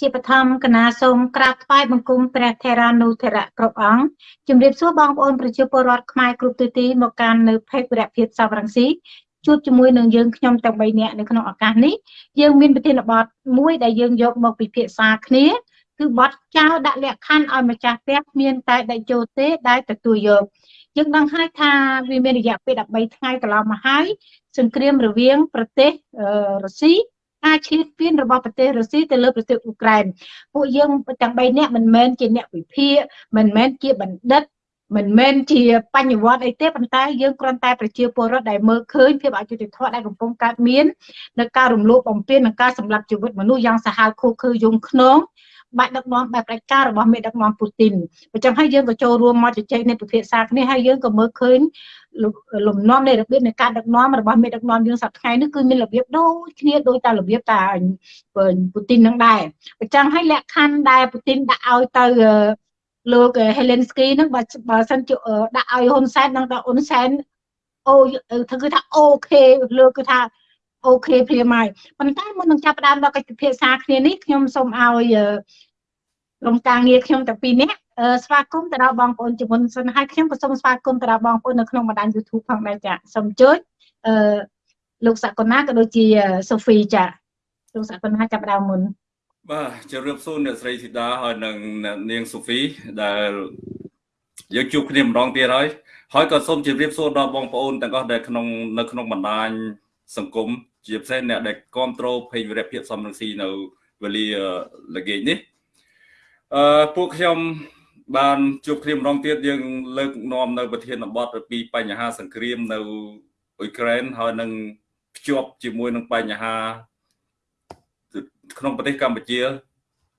ជាបឋមកណាសូមក្រាបថ្វាយបង្គំព្រះថេរានុថេរៈគ្រប់អង្គជំរាបសួរបងប្អូនប្រជាពលរដ្ឋខ្មែរគ្រប់ទិសទីមកកាន់នៅភេកវរៈភាពសវរង្ស៊ីជួបជាមួយនឹងយើងខ្ញុំទាំង3នាក់នៅក្នុងឱកាសនេះយើងមានប្រធានបទមួយដែលយើងយកមកពិភាក្សាគ្នាគឺបទចោលដាក់លក្ខខណ្ឌឲ្យម្ចាស់ផ្ទះមានតែដេកចូលទេដែលទទួលយកយើងដឹងហើយថាវាមានរយៈពេល13ថ្ងៃកន្លងមកហើយសង្គ្រាមរវាងប្រទេសរុស្ស៊ី ការឈ្លានពានរបស់ប្រទេសរុស្ស៊ីទៅលើប្រទេសអ៊ុក្រែនពួកយើងទាំង3នាក់មិនមែនជាអ្នកវិភាគមិនមែនជាបណ្ឌិត មិនមែនជាបញ្ញវត្តិអីទេប៉ុន្តែយើងគ្រាន់តែប្រជាពលរដ្ឋដែលមើលឃើញភាពអយុត្តិធម៌ដែលកំពុងកើតមាននៅការរំលោភបំពាននិងការសម្លាប់ជីវិតមនុស្សយ៉ាងសាហាវឃោឃៅយងខ្នងបាច់ដឹកនាំបែបផ្ដាច់ការរបស់មេដឹកនាំពូទីនអញ្ចឹងហើយយើងក៏ចូលរួមមកជជែកនៃពិភាក្សាគ្នាហើយយើងក៏មើលឃើញលំនាំនៃរបៀបនៃការដឹកនាំរបស់មេដឹកនាំយើងសប្តាហ៍នេះគឺមានរបៀបដូចគ្នាដូចតែរបៀបតាពូទីននឹងដែរអញ្ចឹងហើយលក្ខខណ្ឌដែលពូទីនដាក់ឲ្យទៅ លោក Helensky ហ្នឹងបើបើសិនជាដាក់ឲ្យហ៊ុនសែននឹងដល់ហ៊ុនសែនអូធ្វើគឺថាអូខេលោកគឺថាអូខេព្រាមហើយប៉ុន្តែមុននឹងចាប់ផ្ដើមដល់កិច្ចពិភាក្សាគ្នានេះខ្ញុំសូមឲ្យក្រុមការងារខ្ញុំទាំងពីរនាក់ស្វាគមន៍ទៅដល់បងប្អូនជាមុនសិនហើយខ្ញុំក៏សូមស្វាគមន៍ទៅដល់បងប្អូននៅក្នុងបណ្ដាញ YouTube ផងដែរចាសូមជួយអឺលោកសកលណាក៏ដូចជាសូហ្វីចាលោកសកលណាចាប់ដើមមុន បាទជម្រាបសួរអ្នកស្រីធីតាហើយនិងនាងសូហ្វីដែលយើងជួបគ្នាម្ដងទៀតហើយហើយក៏សូមជម្រាបសួរដល់បងប្អូនទាំងអស់ដែលក្នុងនៅក្នុងបណ្ដាញសង្គមជាពិសេសអ្នកដែលគ្រប់គ្រងភេកវិរៈភាពសំរងស៊ីនៅវេលាល្ងាចនេះអឺពួកខ្ញុំបានជួបគ្នាម្ដងទៀតយើងលើកនាំនៅប្រធានបទពីបញ្ហាសង្គ្រាមនៅអ៊ុយក្រែនហើយនឹងភ្ជាប់ជាមួយនឹងបញ្ហា ក្នុងប្រទេសកម្ពុជា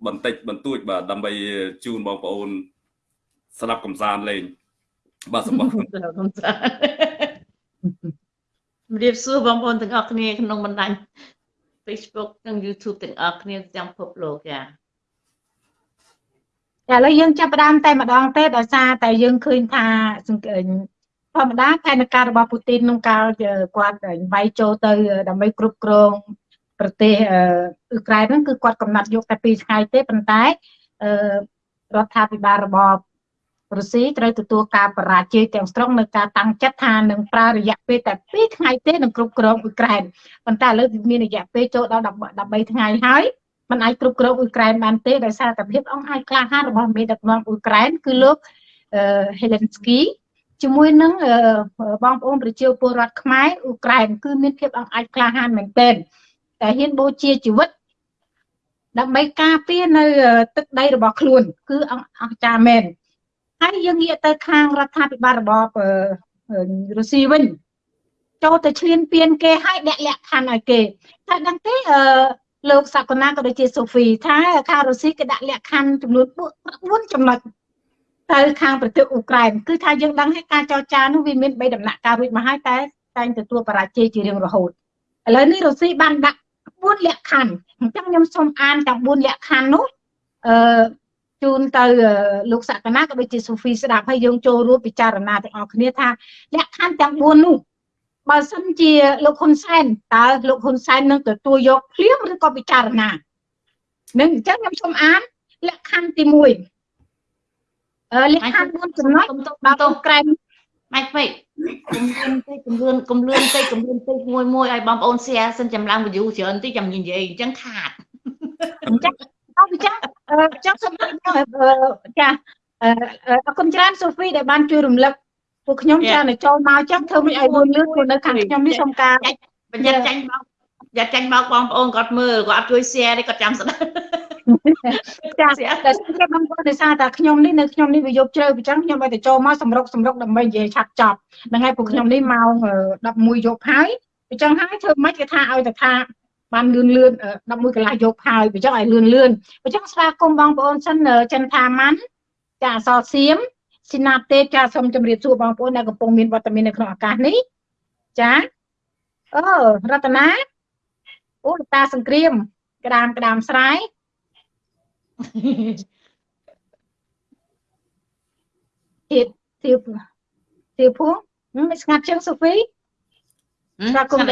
បន្តិចបន្តួចបាទដើម្បីជូនបងប្អូន ស្ដាប់កំសាន្តលេងបាទសូមអរគុណកំសាន្តជម្រាបសួរបងប្អូនទាំងអស់គ្នាក្នុងបណ្ដាញ Facebook និង YouTube ទាំងអស់គ្នាទាំងពិភពលោកចាឥឡូវយើងចាប់ផ្ដើមតែម្ដងទេដោយសារតែយើងឃើញថាធម្មតាផែនការរបស់ពូទីនក្នុងកាលគាត់វាយចូលទៅដើម្បីគ្រប់គ្រង ប្រទេសអ៊ុក្រែនហ្នឹងគឺគាត់កំណត់យកតែ2ថ្ងៃទេប៉ុន្តែរដ្ឋាភិបាលរបស់រុស្ស៊ីត្រូវទទួលការបរាជ័យទាំងស្រុងនៅការតាំងចិត្តថានឹងប្រើរយៈពេលតែ2ថ្ងៃទេនឹងគ្រប់គ្រងអ៊ុយក្រែនប៉ុន្តែឥឡូវមានរយៈពេលចូលដល់13ថ្ងៃហើយมันអាចគ្រប់គ្រងអ៊ុយក្រែនបានទេដោយសារតែភាពអង្អាចក្លាហានរបស់មេដឹកនាំអ៊ុយក្រែនគឺលោកហេលេនស្គីជាមួយនឹងបងប្អូនប្រជាពលរដ្ឋខ្មែរអ៊ុក្រែនគឺមានភាពអង្អាចក្លាហានមែនទែន តែហ៊ានបូជាជីវិតដើម្បីការពារនៅទឹកដីរបស់ខ្លួន គឺអស្ចារ្យមែនហើយយើងងាកទៅខាងរដ្ឋាភិបាលរបបរុស្ស៊ីវិញចូលទៅឈ្លានពានគេឲ្យដាក់លក្ខខណ្ឌឲ្យគេតែដឹងទេអឺលោកសកលណាក៏ដូចជាសូហ្វីថាខាងរុស្ស៊ីគេដាក់លក្ខខណ្ឌចំនួន4ចំណុចទៅខាងប្រទេសអ៊ុក្រែនគឺថាយើងដឹងហើយការចរចានោះវាមាន3ដំណាក់កាលរួចមកហើយតែតែងទទួលបរាជ័យជារៀងរហូតឥឡូវនេះរុស្ស៊ីបានដាក់ 4លក្ខខណ្ឌអញ្ចឹងខ្ញុំសូមអានទាំង4លក្ខខណ្ឌនោះអឺជូនទៅលោកសក្កណាក៏ដូចជាសូហ្វីស្ដាប់ហើយយើងចូលរួមពិចារណាទាំងអស់គ្នាថាលក្ខខណ្ឌទាំង4នោះបើសិនជាលោកហ៊ុនសែនតើលោកហ៊ុនសែននឹងទទួលយកភ្លាមឬក៏ពិចារណានឹងអញ្ចឹងខ្ញុំសូមអានលក្ខខណ្ឌទី1អឺលក្ខខណ្ឌ4ចំណុចដល់ទៅក្រែម ម៉េចពេកគំលឿនតិចគំលឿនគំលឿនតិចគំលឿនតិចមួយមួយឲ្យបងប្អូន share សិនចម្លើយ view ច្រើនតិចចាំនិយាយអញ្ចឹងខាតអញ្ចឹងអរចាចង់សូមចាអរគុណច្រើនសូហ្វីដែលបានជួយរំលឹកពួកខ្ញុំច្រើនតែចូលមកចឹងធ្វើមិនឲ្យលឿនលឿនព្រោះនៅខាងខ្ញុំនេះសូមការបញ្ញត្តិចាញ់មក យ៉ាចាញ់មកបងប្អូនគាត់មើលគាត់អត់ជួយ share ទេគាត់ចាំស្ដាប់ចាតែខ្ញុំបងប្អូនដោយសារតែខ្ញុំនេះនៅខ្ញុំនេះវាយប់ជ្រៅអញ្ចឹងខ្ញុំឲ្យតែចូលមកសម្រុកសម្រុកដើម្បីនិយាយឆាប់ចប់ហ្នឹងហើយពួកខ្ញុំនេះម៉ោង11យប់ហើយអញ្ចឹងហើយធ្វើម៉េចគេថាឲ្យតែថាបានលឿនលឿន11កន្លះយកហើយបើចឹងឲ្យលឿនលឿនបើចឹងស្វាគមន៍បងប្អូនសិនចិនថាម៉ាន់ចាអសរសៀមស៊ីណាទេចាសូមជម្រាបសួរបងប្អូនដែលកំពុងមានវត្តមាននៅក្នុងឱកាសនេះចាអូរតនា អូតាសង្គ្រាម ក្តាមក្តាមស្រែទៀតទៀតទៀតភួងមិនស្ងាត់ជាងសូហ្វីស្វាគមន៍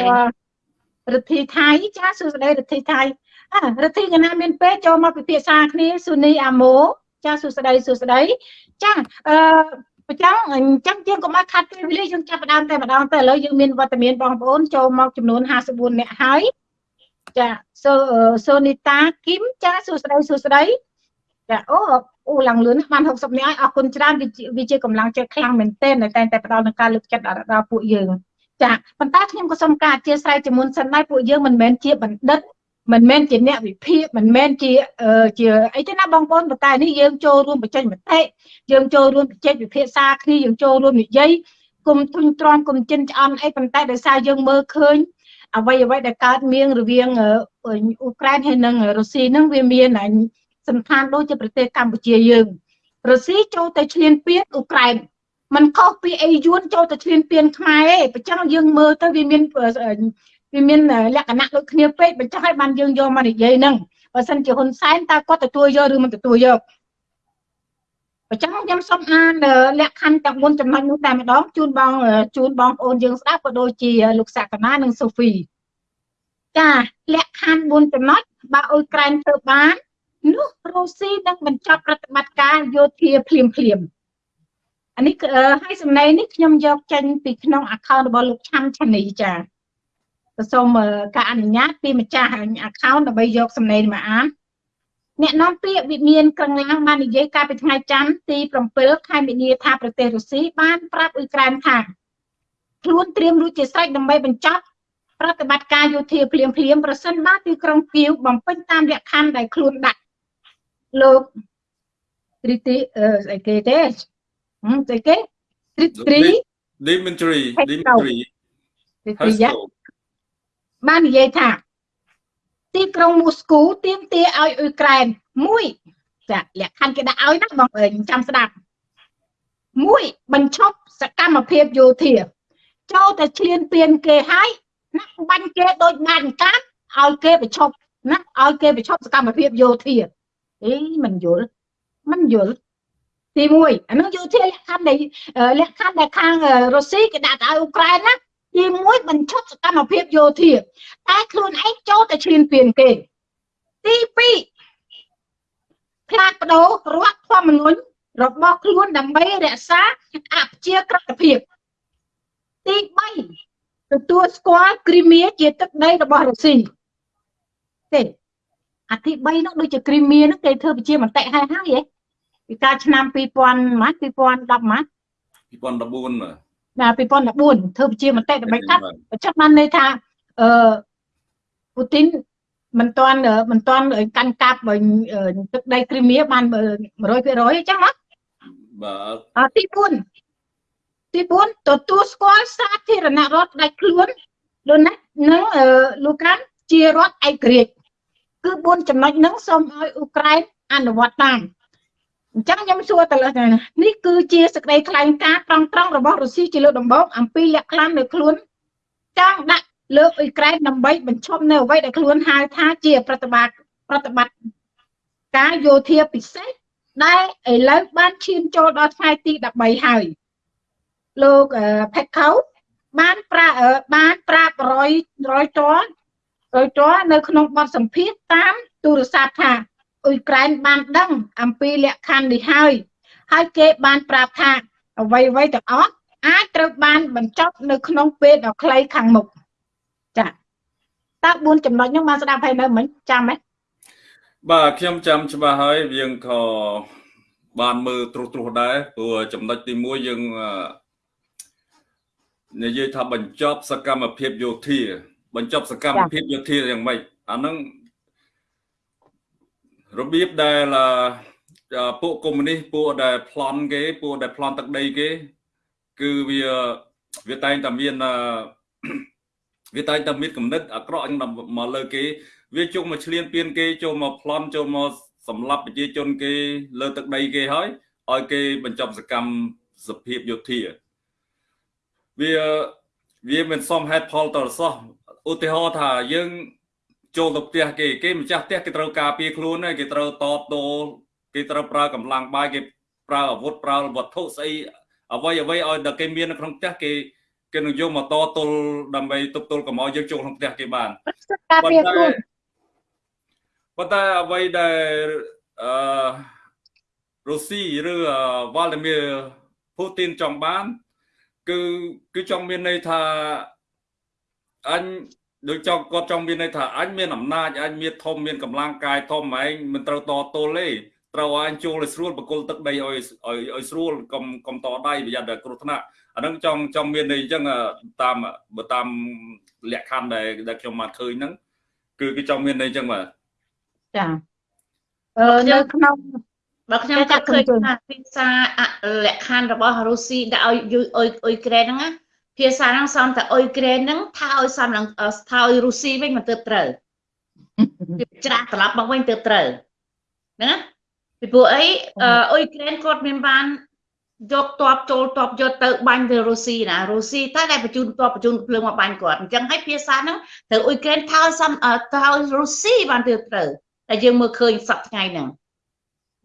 រិទ្ធីថៃចាសួស្តីរិទ្ធីថៃអើរដ្ឋាភិបាលមានពេលចូលមកពិភាក្សាគ្នាស៊ូនីអាម៉ូចាសួស្តីសួស្តីចាអឺប្រចាំអញ្ចឹងយើងកុំឲ្យខាត់ពេលវេលាយើងចាប់ផ្ដើមតែម្ដងទៅឥឡូវយើងមានវត្តមានបងប្អូនចូលមកចំនួន54នាក់ហើយ ចាសូសូនីតាគឹមចាសួស្តីសួស្តីចាអូអូឡើងលឿនបាន60នាក់ហើយអរគុណច្រើនវាជាកម្លាំងចិត្តខ្លាំងមែនទែនតែតែផ្ដល់នឹងការលើកចិត្តដល់ពួកយើងចាប៉ុន្តែខ្ញុំក៏សូមការអធិស្ឋានជាមុនសិនដែរពួកយើងមិនមែនជាបណ្ឌិតមិនមែនជាអ្នកវិភាគមិនមែនជាជាអីទេណាបងប្អូនប៉ុន្តែនេះយើងចូលរួមបញ្ចេញមតិយើងចូលរួមបញ្ចេញវិភាសាគ្នាយើងចូលរួមនិយាយគុំទុញទ្រាំគុំចិនឆ្អន់អីប៉ុន្តែដោយសារយើងមើលឃើញ អ្វីអ្វីដែលកើតមានរវាងអ៊ុក្រែនហើយនិងរុស្ស៊ីហ្នឹងវាមានសំខាន់ដូចជាប្រទេសកម្ពុជាយើងរុស្ស៊ីចូលទៅឈ្លានពានអ៊ុក្រែនมันខុសពីអីយួនចូលទៅឈ្លានពានខ្មែរឯងបើចឹងយើងមើលទៅវាមានវាមានលក្ខណៈដូចគ្នាពេកបញ្ចុះឲ្យបានយើងយកមកនិយាយហ្នឹងបើសិនជាហ៊ុនសែនតើគាត់ទទួលយកឬមិនទទួលយក អញ្ចឹងខ្ញុំសូមអានលក្ខខណ្ឌទាំង4ចំណុចនោះតែម្ដងជូនបងជូនបងប្អូនយើងស្ដាប់ក៏ដូចជាលោកសក្កណានិងសូហ្វីចាលក្ខខណ្ឌ4ចំណុចបើអ៊ុយក្រែនធ្វើបាននោះរុស្ស៊ីនឹងបញ្ចប់ប្រតិបត្តិការយោធាភ្លាមភ្លាមអានេះហើយសំណេរនេះខ្ញុំយកចេញពីក្នុង account របស់លោកឆាន់ឆានីចាសូមការអនុញ្ញាតពីម្ចាស់ account ដើម្បីយកសំណេរមកអាន អ្នកនាំពាក្យវិមានក្រងាំងបាននិយាយកាលពីថ្ងៃច័ន្ទទី7ខែមីនាថាប្រទេសរុស្ស៊ីបានប្រាប់អ៊ុយក្រែនថាខ្លួនត្រៀមរួចជាស្រេចដើម្បីបញ្ចប់ប្រតិបត្តិការយោធាភ្លាមភ្លាមប្រសិនបើទីក្រុងគៀវបំពេញតាមលក្ខខណ្ឌដែលខ្លួនដាក់លោកត្រីទីអីគេទេហឹមស្អីគេត្រីត្រី Dimitri Dimitri ត្រីយ៉ាបាននិយាយថា ទីក្រុងមូស្គូទាមទារឲ្យអ៊ុយក្រែនមួយចាលក្ខខណ្ឌគេដាក់ឲ្យណាបងអើយចាំស្ដាប់មួយបញ្ឈប់សកម្មភាពយោធាចូលតែឈ្លានពានគេហើយណាបាញ់គេដូចបានកាត់ឲ្យគេបញ្ឈប់ណាឲ្យគេបញ្ឈប់សកម្មភាពយោធាអីមិនយល់មិនយល់ទី1អានោះយោធាលក្ខខណ្ឌនៃលក្ខខណ្ឌដែលខាងរុស្ស៊ីគេដាក់ឲ្យអ៊ុក្រែនណា ទី1បញ្ឈប់សកម្មភាពយោធាតែខ្លួនឯងចូលតែឈ្លានពានគេទី2ផ្លាស់ប្ដូររដ្ឋធម្មនុញ្ញរបស់ខ្លួនដើម្បីរក្សាអព្យាក្រឹតភាពទី3ទទួលស្គាល់គ្រីមៀជាទឹកដីរបស់រុស្ស៊ីទេអាទី3នោះដូចជាគ្រីមៀនោះគេធ្វើជាមតិហើយហើយហ៎ពីកាលឆ្នាំ2000ម៉ាត់2010ម៉ាត់2014បាទ ណា2014ធ្វើជាមតិដើម្បីកាត់អញ្ចឹងបានន័យថាអឺពូទីនមិនទាន់មិនទាន់កាន់កាប់ទឹកដីគ្រីមៀបាន100%អញ្ចឹងណាបាទអទី4ទី4ទទួលស្គាល់សាធារណរដ្ឋដាច់ខ្លួនលោកណានិងលូក្រានជារដ្ឋឯករាជ្យគឺ4ចំណុចហ្នឹងសូមឲ្យអ៊ុក្រែនអនុវត្តតាម អញ្ចឹងខ្ញុំសួរទៅលើនេះគឺជាសេចក្តីថ្លែងការណ៍ត្រង់ត្រង់របស់រុស្ស៊ីជាលើកដំបូងអំពីលក្ខខណ្ឌនៅខ្លួនចង់ដាក់លើអ៊ុយក្រែនដើម្បីបញ្ឈប់នៅអ្វីដែលខ្លួនហៅថាជាប្រតិបត្តិប្រតិបត្តិការយោធាពិសេសដែលឥឡូវបានឈានចូលដល់ថ្ងៃទី13ហើយលោកផេតខៅបានប្រាបានប្រាប់រយរយតរយតនៅក្នុងបទសម្ភាសតាមទូរស័ព្ទថា អ៊ុយក្រែនបានដឹងអំពីលក្ខខណ្ឌនេះហើយហើយគេបានប្រាប់ថាអ្វីអ្វីទាំងអស់អាចត្រូវបានបញ្ចប់នៅក្នុងពេលដ៏ខ្លីខាងមុខចាតើ4ចំណុចហ្នឹងបានស្ដាប់ហើយនៅមិញចាំទេបាទខ្ញុំចាំច្បាស់ហើយយើងក៏បានមើលត្រុសត្រុសដែរព្រោះចំណុចទី1យើងនិយាយថាបញ្ចប់សកម្មភាពយោធា បញ្ចប់សកម្មភាពយោធាយ៉ាងម៉េចអាហ្នឹង របៀបដែលពួកកុម្មុយនីសពួកដែលប្លន់គេពួកដែលប្លន់ទឹកដីគេ គឺវាវាតែងតែមានវាតែងតែមានគំនិតអាក្រក់មកលើគេ វាជុំមកឆ្លៀនពៀនគេចូលមកប្លន់ចូលមកសម្លាប់ប្រជាជនគេ លើទឹកដីគេហើយឲ្យគេបញ្ចប់សកម្មសភាពយោធាវាវាមិនសមហេតុផលតរសោះឧទាហរណ៍ថាយើង ចូលទៅផ្ទះគេគេម្ចាស់ផ្ទះគេត្រូវការពារខ្លួនគេត្រូវតបតលគេត្រូវប្រើកម្លាំងបាយគេប្រើអាវុធប្រើវត្ថុស្អីអ្វីអ្វីឲ្យដល់គេមាននៅក្នុងផ្ទះគេគេនឹងយកមកតទល់ដើម្បីទប់ទល់កុំឲ្យយើងចូលក្នុងផ្ទះគេបានការពារខ្លួនប៉ុន្តែអ្វីដែលអឺរុស្ស៊ីឬវ៉ាល់ឌីមៀពូទីនចង់បាន គឺគឺចង់មានន័យថាអញ ដូចចង់គាត់ចង់មានន័យថាអញមានអំណាចអញមានធំមានកម្លាំងកាយធំឯងមិនត្រូវតទល់ទេត្រូវអញចូលឲ្យស្រួលបកុលទឹកដីឲ្យឲ្យឲ្យស្រួលកុំកុំតដៃប្រយ័ត្នតែគ្រោះថ្នាក់អានឹងចង់ចង់មានន័យអញ្ចឹងតាមបើតាមលក្ខខណ្ឌដែលដែលខ្ញុំបានឃើញហ្នឹងគឺគឺចង់មានន័យអញ្ចឹងបាទចាអឺនៅក្នុងបើខ្ញុំចាប់ឃើញថាភាសាលក្ខខណ្ឌរបស់រុស្ស៊ីដាក់ឲ្យអ៊ុយអ៊ុយក្រែនហ្នឹងណា ភាសាហ្នឹងសំតែអ៊ុយក្រែនហ្នឹងថាឲ្យសំឡើងថាឲ្យរុស្ស៊ីវិញមិនទៅត្រូវច្រាស់ត្រឡប់មកវិញទៅត្រូវណាពីព្រោះអីអ៊ុយក្រែនគាត់មានបានយកតបចូលតបយកទៅបាញ់ទៅរុស្ស៊ីណារុស្ស៊ីតែដែលបញ្ជូនតបបញ្ជូនភ្លើងមកបាញ់គាត់អញ្ចឹងហើយភាសាហ្នឹងត្រូវអ៊ុយក្រែនថោសំថោរុស្ស៊ីបានទៅត្រូវតែយើងមើលឃើញសប្តាហ៍ថ្ងៃហ្នឹង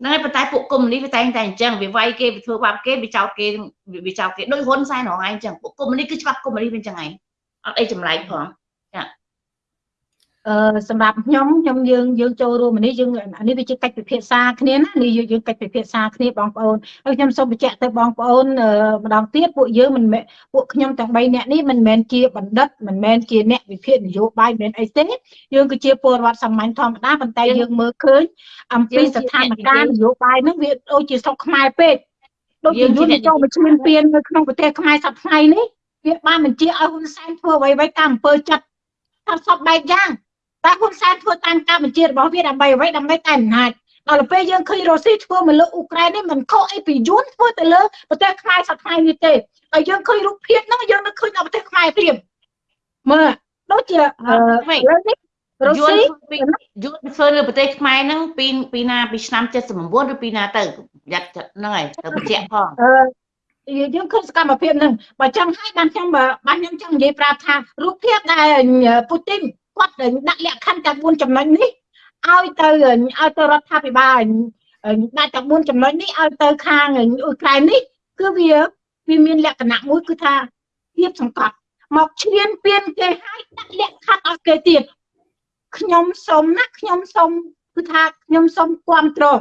ហ្នឹងហើយប៉ុន្តែពួកកុំនេះវាតែងតែអញ្ចឹងវាវាយគេវាធ្វើបាបគេវាចោទគេវាចោទគេដូចហ៊ុនសែនរងឯងអញ្ចឹងពួកកុំនេះគឺច្បាប់កុំនេះវាអញ្ចឹងឯងអត់អីចម្លែកផងចា អឺសម្រាប់ខ្ញុំខ្ញុំយើងយើងចូលរួមនេះយើងនេះវាជាកិច្ចពិភាក្សាគ្នាណានេះយើងកិច្ចពិភាក្សាគ្នាបងប្អូនហើយខ្ញុំសូមបញ្ជាក់ទៅបងប្អូនម្ដងទៀតពួកយើងមិនពួកខ្ញុំទាំង3នាក់នេះមិនមែនជាបណ្ឌិតមិនមែនជាអ្នកវិភាគនយោបាយមិនមែនអីទេយើងគឺជាពលរដ្ឋសាមញ្ញធម្មតាប៉ុន្តែយើងមើលឃើញអំពីស្ថានភាពនយោបាយហ្នឹងវាដូចជាស្រុកខ្មែរពេកដូចជាយន្តចូលមកឈ្លានពាននៅក្នុងប្រទេសខ្មែរសប្តាហ៍ថ្ងៃនេះវាបានបញ្ជាឲ្យហ៊ុនសែនធ្វើអ្វីៗតាមអំពើចិត្តតាមសពបែបយ៉ាង តែហ៊ុនសែនធ្វើតាមការបញ្ជារបស់វាដើម្បីអ្វីដើម្បីតែអំណាចដល់ពេលយើងឃើញរុស្ស៊ីធ្វើមកលើអ៊ុក្រែននេះមិនខុសអីពីយួនធ្វើទៅលើប្រទេសខ្មែរសប្តាហ៍នេះទេហើយយើងឃើញរូបភាពហ្នឹងយើងនឹកឃើញដល់ប្រទេសខ្មែរព្រាមមើលដូចជាអឺនេះរុស្ស៊ីយួនធ្វើលើប្រទេសខ្មែរហ្នឹងពីពីណាពីឆ្នាំ79ឬពីណាទៅយ៉ាត់ហ្នឹងហើយទៅបញ្ជាក់ផងអឺយើងឃើញសកម្មភាពហ្នឹងបើចឹងហើយបានខ្ញុំបានខ្ញុំចង់និយាយប្រាប់ថារូបភាពដែលពូទីន គាត់ដាក់លក្ខខណ្ឌតែ4ចំណុចនេះឲ្យទៅឲ្យទៅរដ្ឋាភិបាលដាក់តែ4ចំណុចនេះឲ្យទៅខាងអ៊ុយក្រែននេះគឺវាវាមានលក្ខណៈមួយគឺថាភាពសង្កត់មកឈ្លានពានគេឲ្យដាក់លក្ខខណ្ឌឲ្យគេទៀតខ្ញុំសូមណាខ្ញុំសូមគឺថាខ្ញុំសូមគ្រប់គ្រង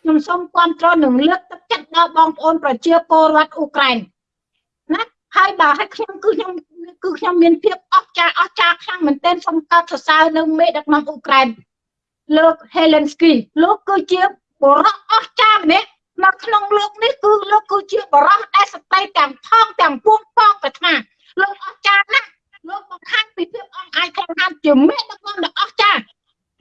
ខ្ញុំសូមគ្រប់គ្រងនឹងលើកទឹកចិត្តដល់បងប្អូនប្រជាពលរដ្ឋអ៊ុក្រែនណាហើយបើឲ្យខ្ញុំគឺខ្ញុំ គឺខ្ញុំមានភាពអស្ចារ្យអស្ចារ្យខ្លាំងមែនទែនសូមកោតសរសើរនៅមេដឹកនាំអ៊ុក្រែនលោក Helensky លោកគឺជាបរិះអស្ចារ្យម្នាក់នៅក្នុងលោកនេះគឺលោកគឺជាបរិះដែលសតិទាំងថងទាំងពួងប៉ងប្រាថ្នាលោកអស្ចារ្យណាស់លោកបង្ហាញពីភាពអង្អាចខ្លាំងហានជាមេដឹកនាំដ៏អស្ចារ្យ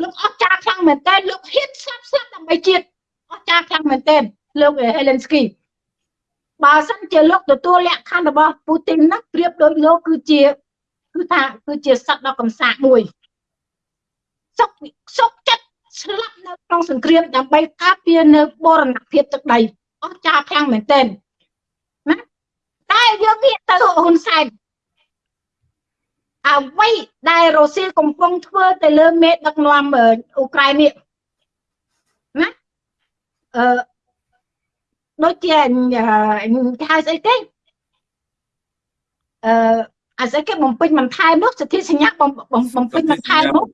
លោកអស្ចារ្យខ្លាំងមែនទែនលោកហ៊ានស្លាប់ស្លាប់ដើម្បីជាតិអស្ចារ្យខ្លាំងមែនទែនលោក Helensky បើសិន ជាលោកទទួលលក្ខខណ្ឌរបស់ពូទីនណាប្រៀបដូចលោកគឺជាគឺថាគឺជាសត្វដ៏កំសាកមួយសុកសុកចិត្តស្លាប់នៅក្នុងសង្គ្រាមដើម្បីការពារនៅបរណភាពទឹកដីអស់ចាខ្លាំងមែនទែនណាតែយើងងាកទៅហ៊ុនសែនអ្វីដែលរុស្ស៊ីកំពុងធ្វើទៅលើមេដឹកនាំអ៊ុក្រែននេះណាអឺ ដូចជាគេហៅស្អីគេអឺអាស្អីគេបំពេញបន្ថែមនោះសិទ្ធិសញ្ញាបំបំពេញបន្ថែមនោះ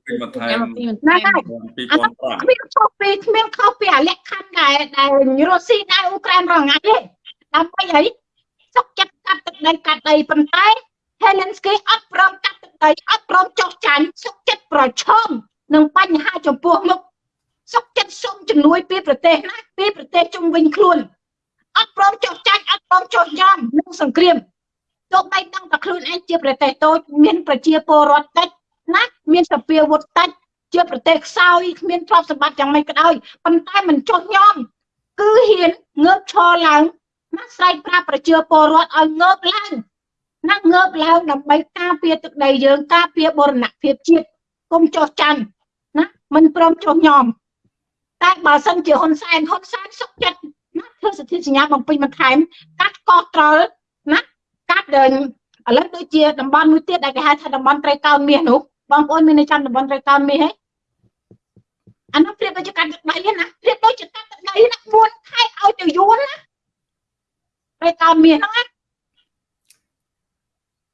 ណាហើយគ្មានខុសពីគ្មានខុសពីអាលក្ខខណ្ឌដែលដែលរុស្ស៊ីដែលអ៊ុក្រែនរងាទេដើម្បីអីសុកចិត្តកាត់ទឹកដីកាត់ដីប៉ុន្តែ Helensky អត់ព្រមកាត់ទឹកដីអត់ព្រមចុះចាញ់សុកចិត្តប្រឈមនឹងបញ្ហាចំពោះមុខសុកចិត្តសុំជំនួយពីប្រទេសណាពីប្រទេសជុំវិញខ្លួន អត់ព្រមចុះចាញ់អត់ព្រមចុះយ៉ាំនឹងសង្គ្រាមទោះបីដឹងតែខ្លួនឯងជាប្រទេសតូចមានប្រជាពលរដ្ឋតិចណាមានសពាវុធតិចជាប្រទេសខ្សោយគ្មានទ្រព្យសម្បត្តិយ៉ាងម៉េចក៏ដោយប៉ុន្តែមិនចុះញោមគឺហ៊ានងើបឈរឡើងណាស្រែកប្រាប់ប្រជាពលរដ្ឋឲ្យងើបឡើងណាងើបឡើងដើម្បីការពារទឹកដីយើងការពារបរណភាពជាតិកុំចុះចាញ់ណាមិនព្រមចុះញោមតែបើសិនជាហ៊ុនសែនហ៊ុនសែនសុខចិត្ត ណាធ្វើសិទ្ធិសញ្ញាបំពេញបន្ថែមកាត់កោះត្រល់ណាកាត់ដល់ឥឡូវដូចជាតំបន់មួយទៀតដែលគេហៅថាតំបន់ត្រីកោណមាសនោះបងប្អូនមាននៅចាំតំបន់ត្រីកោណមាសទេអានោះប្រៀបដូចជាកាត់ទឹកដីណាប្រៀបដូចជាកាត់ទឹកដីណា4ខែឲ្យទៅយួនណាត្រីកោណមាសហ្នឹងណា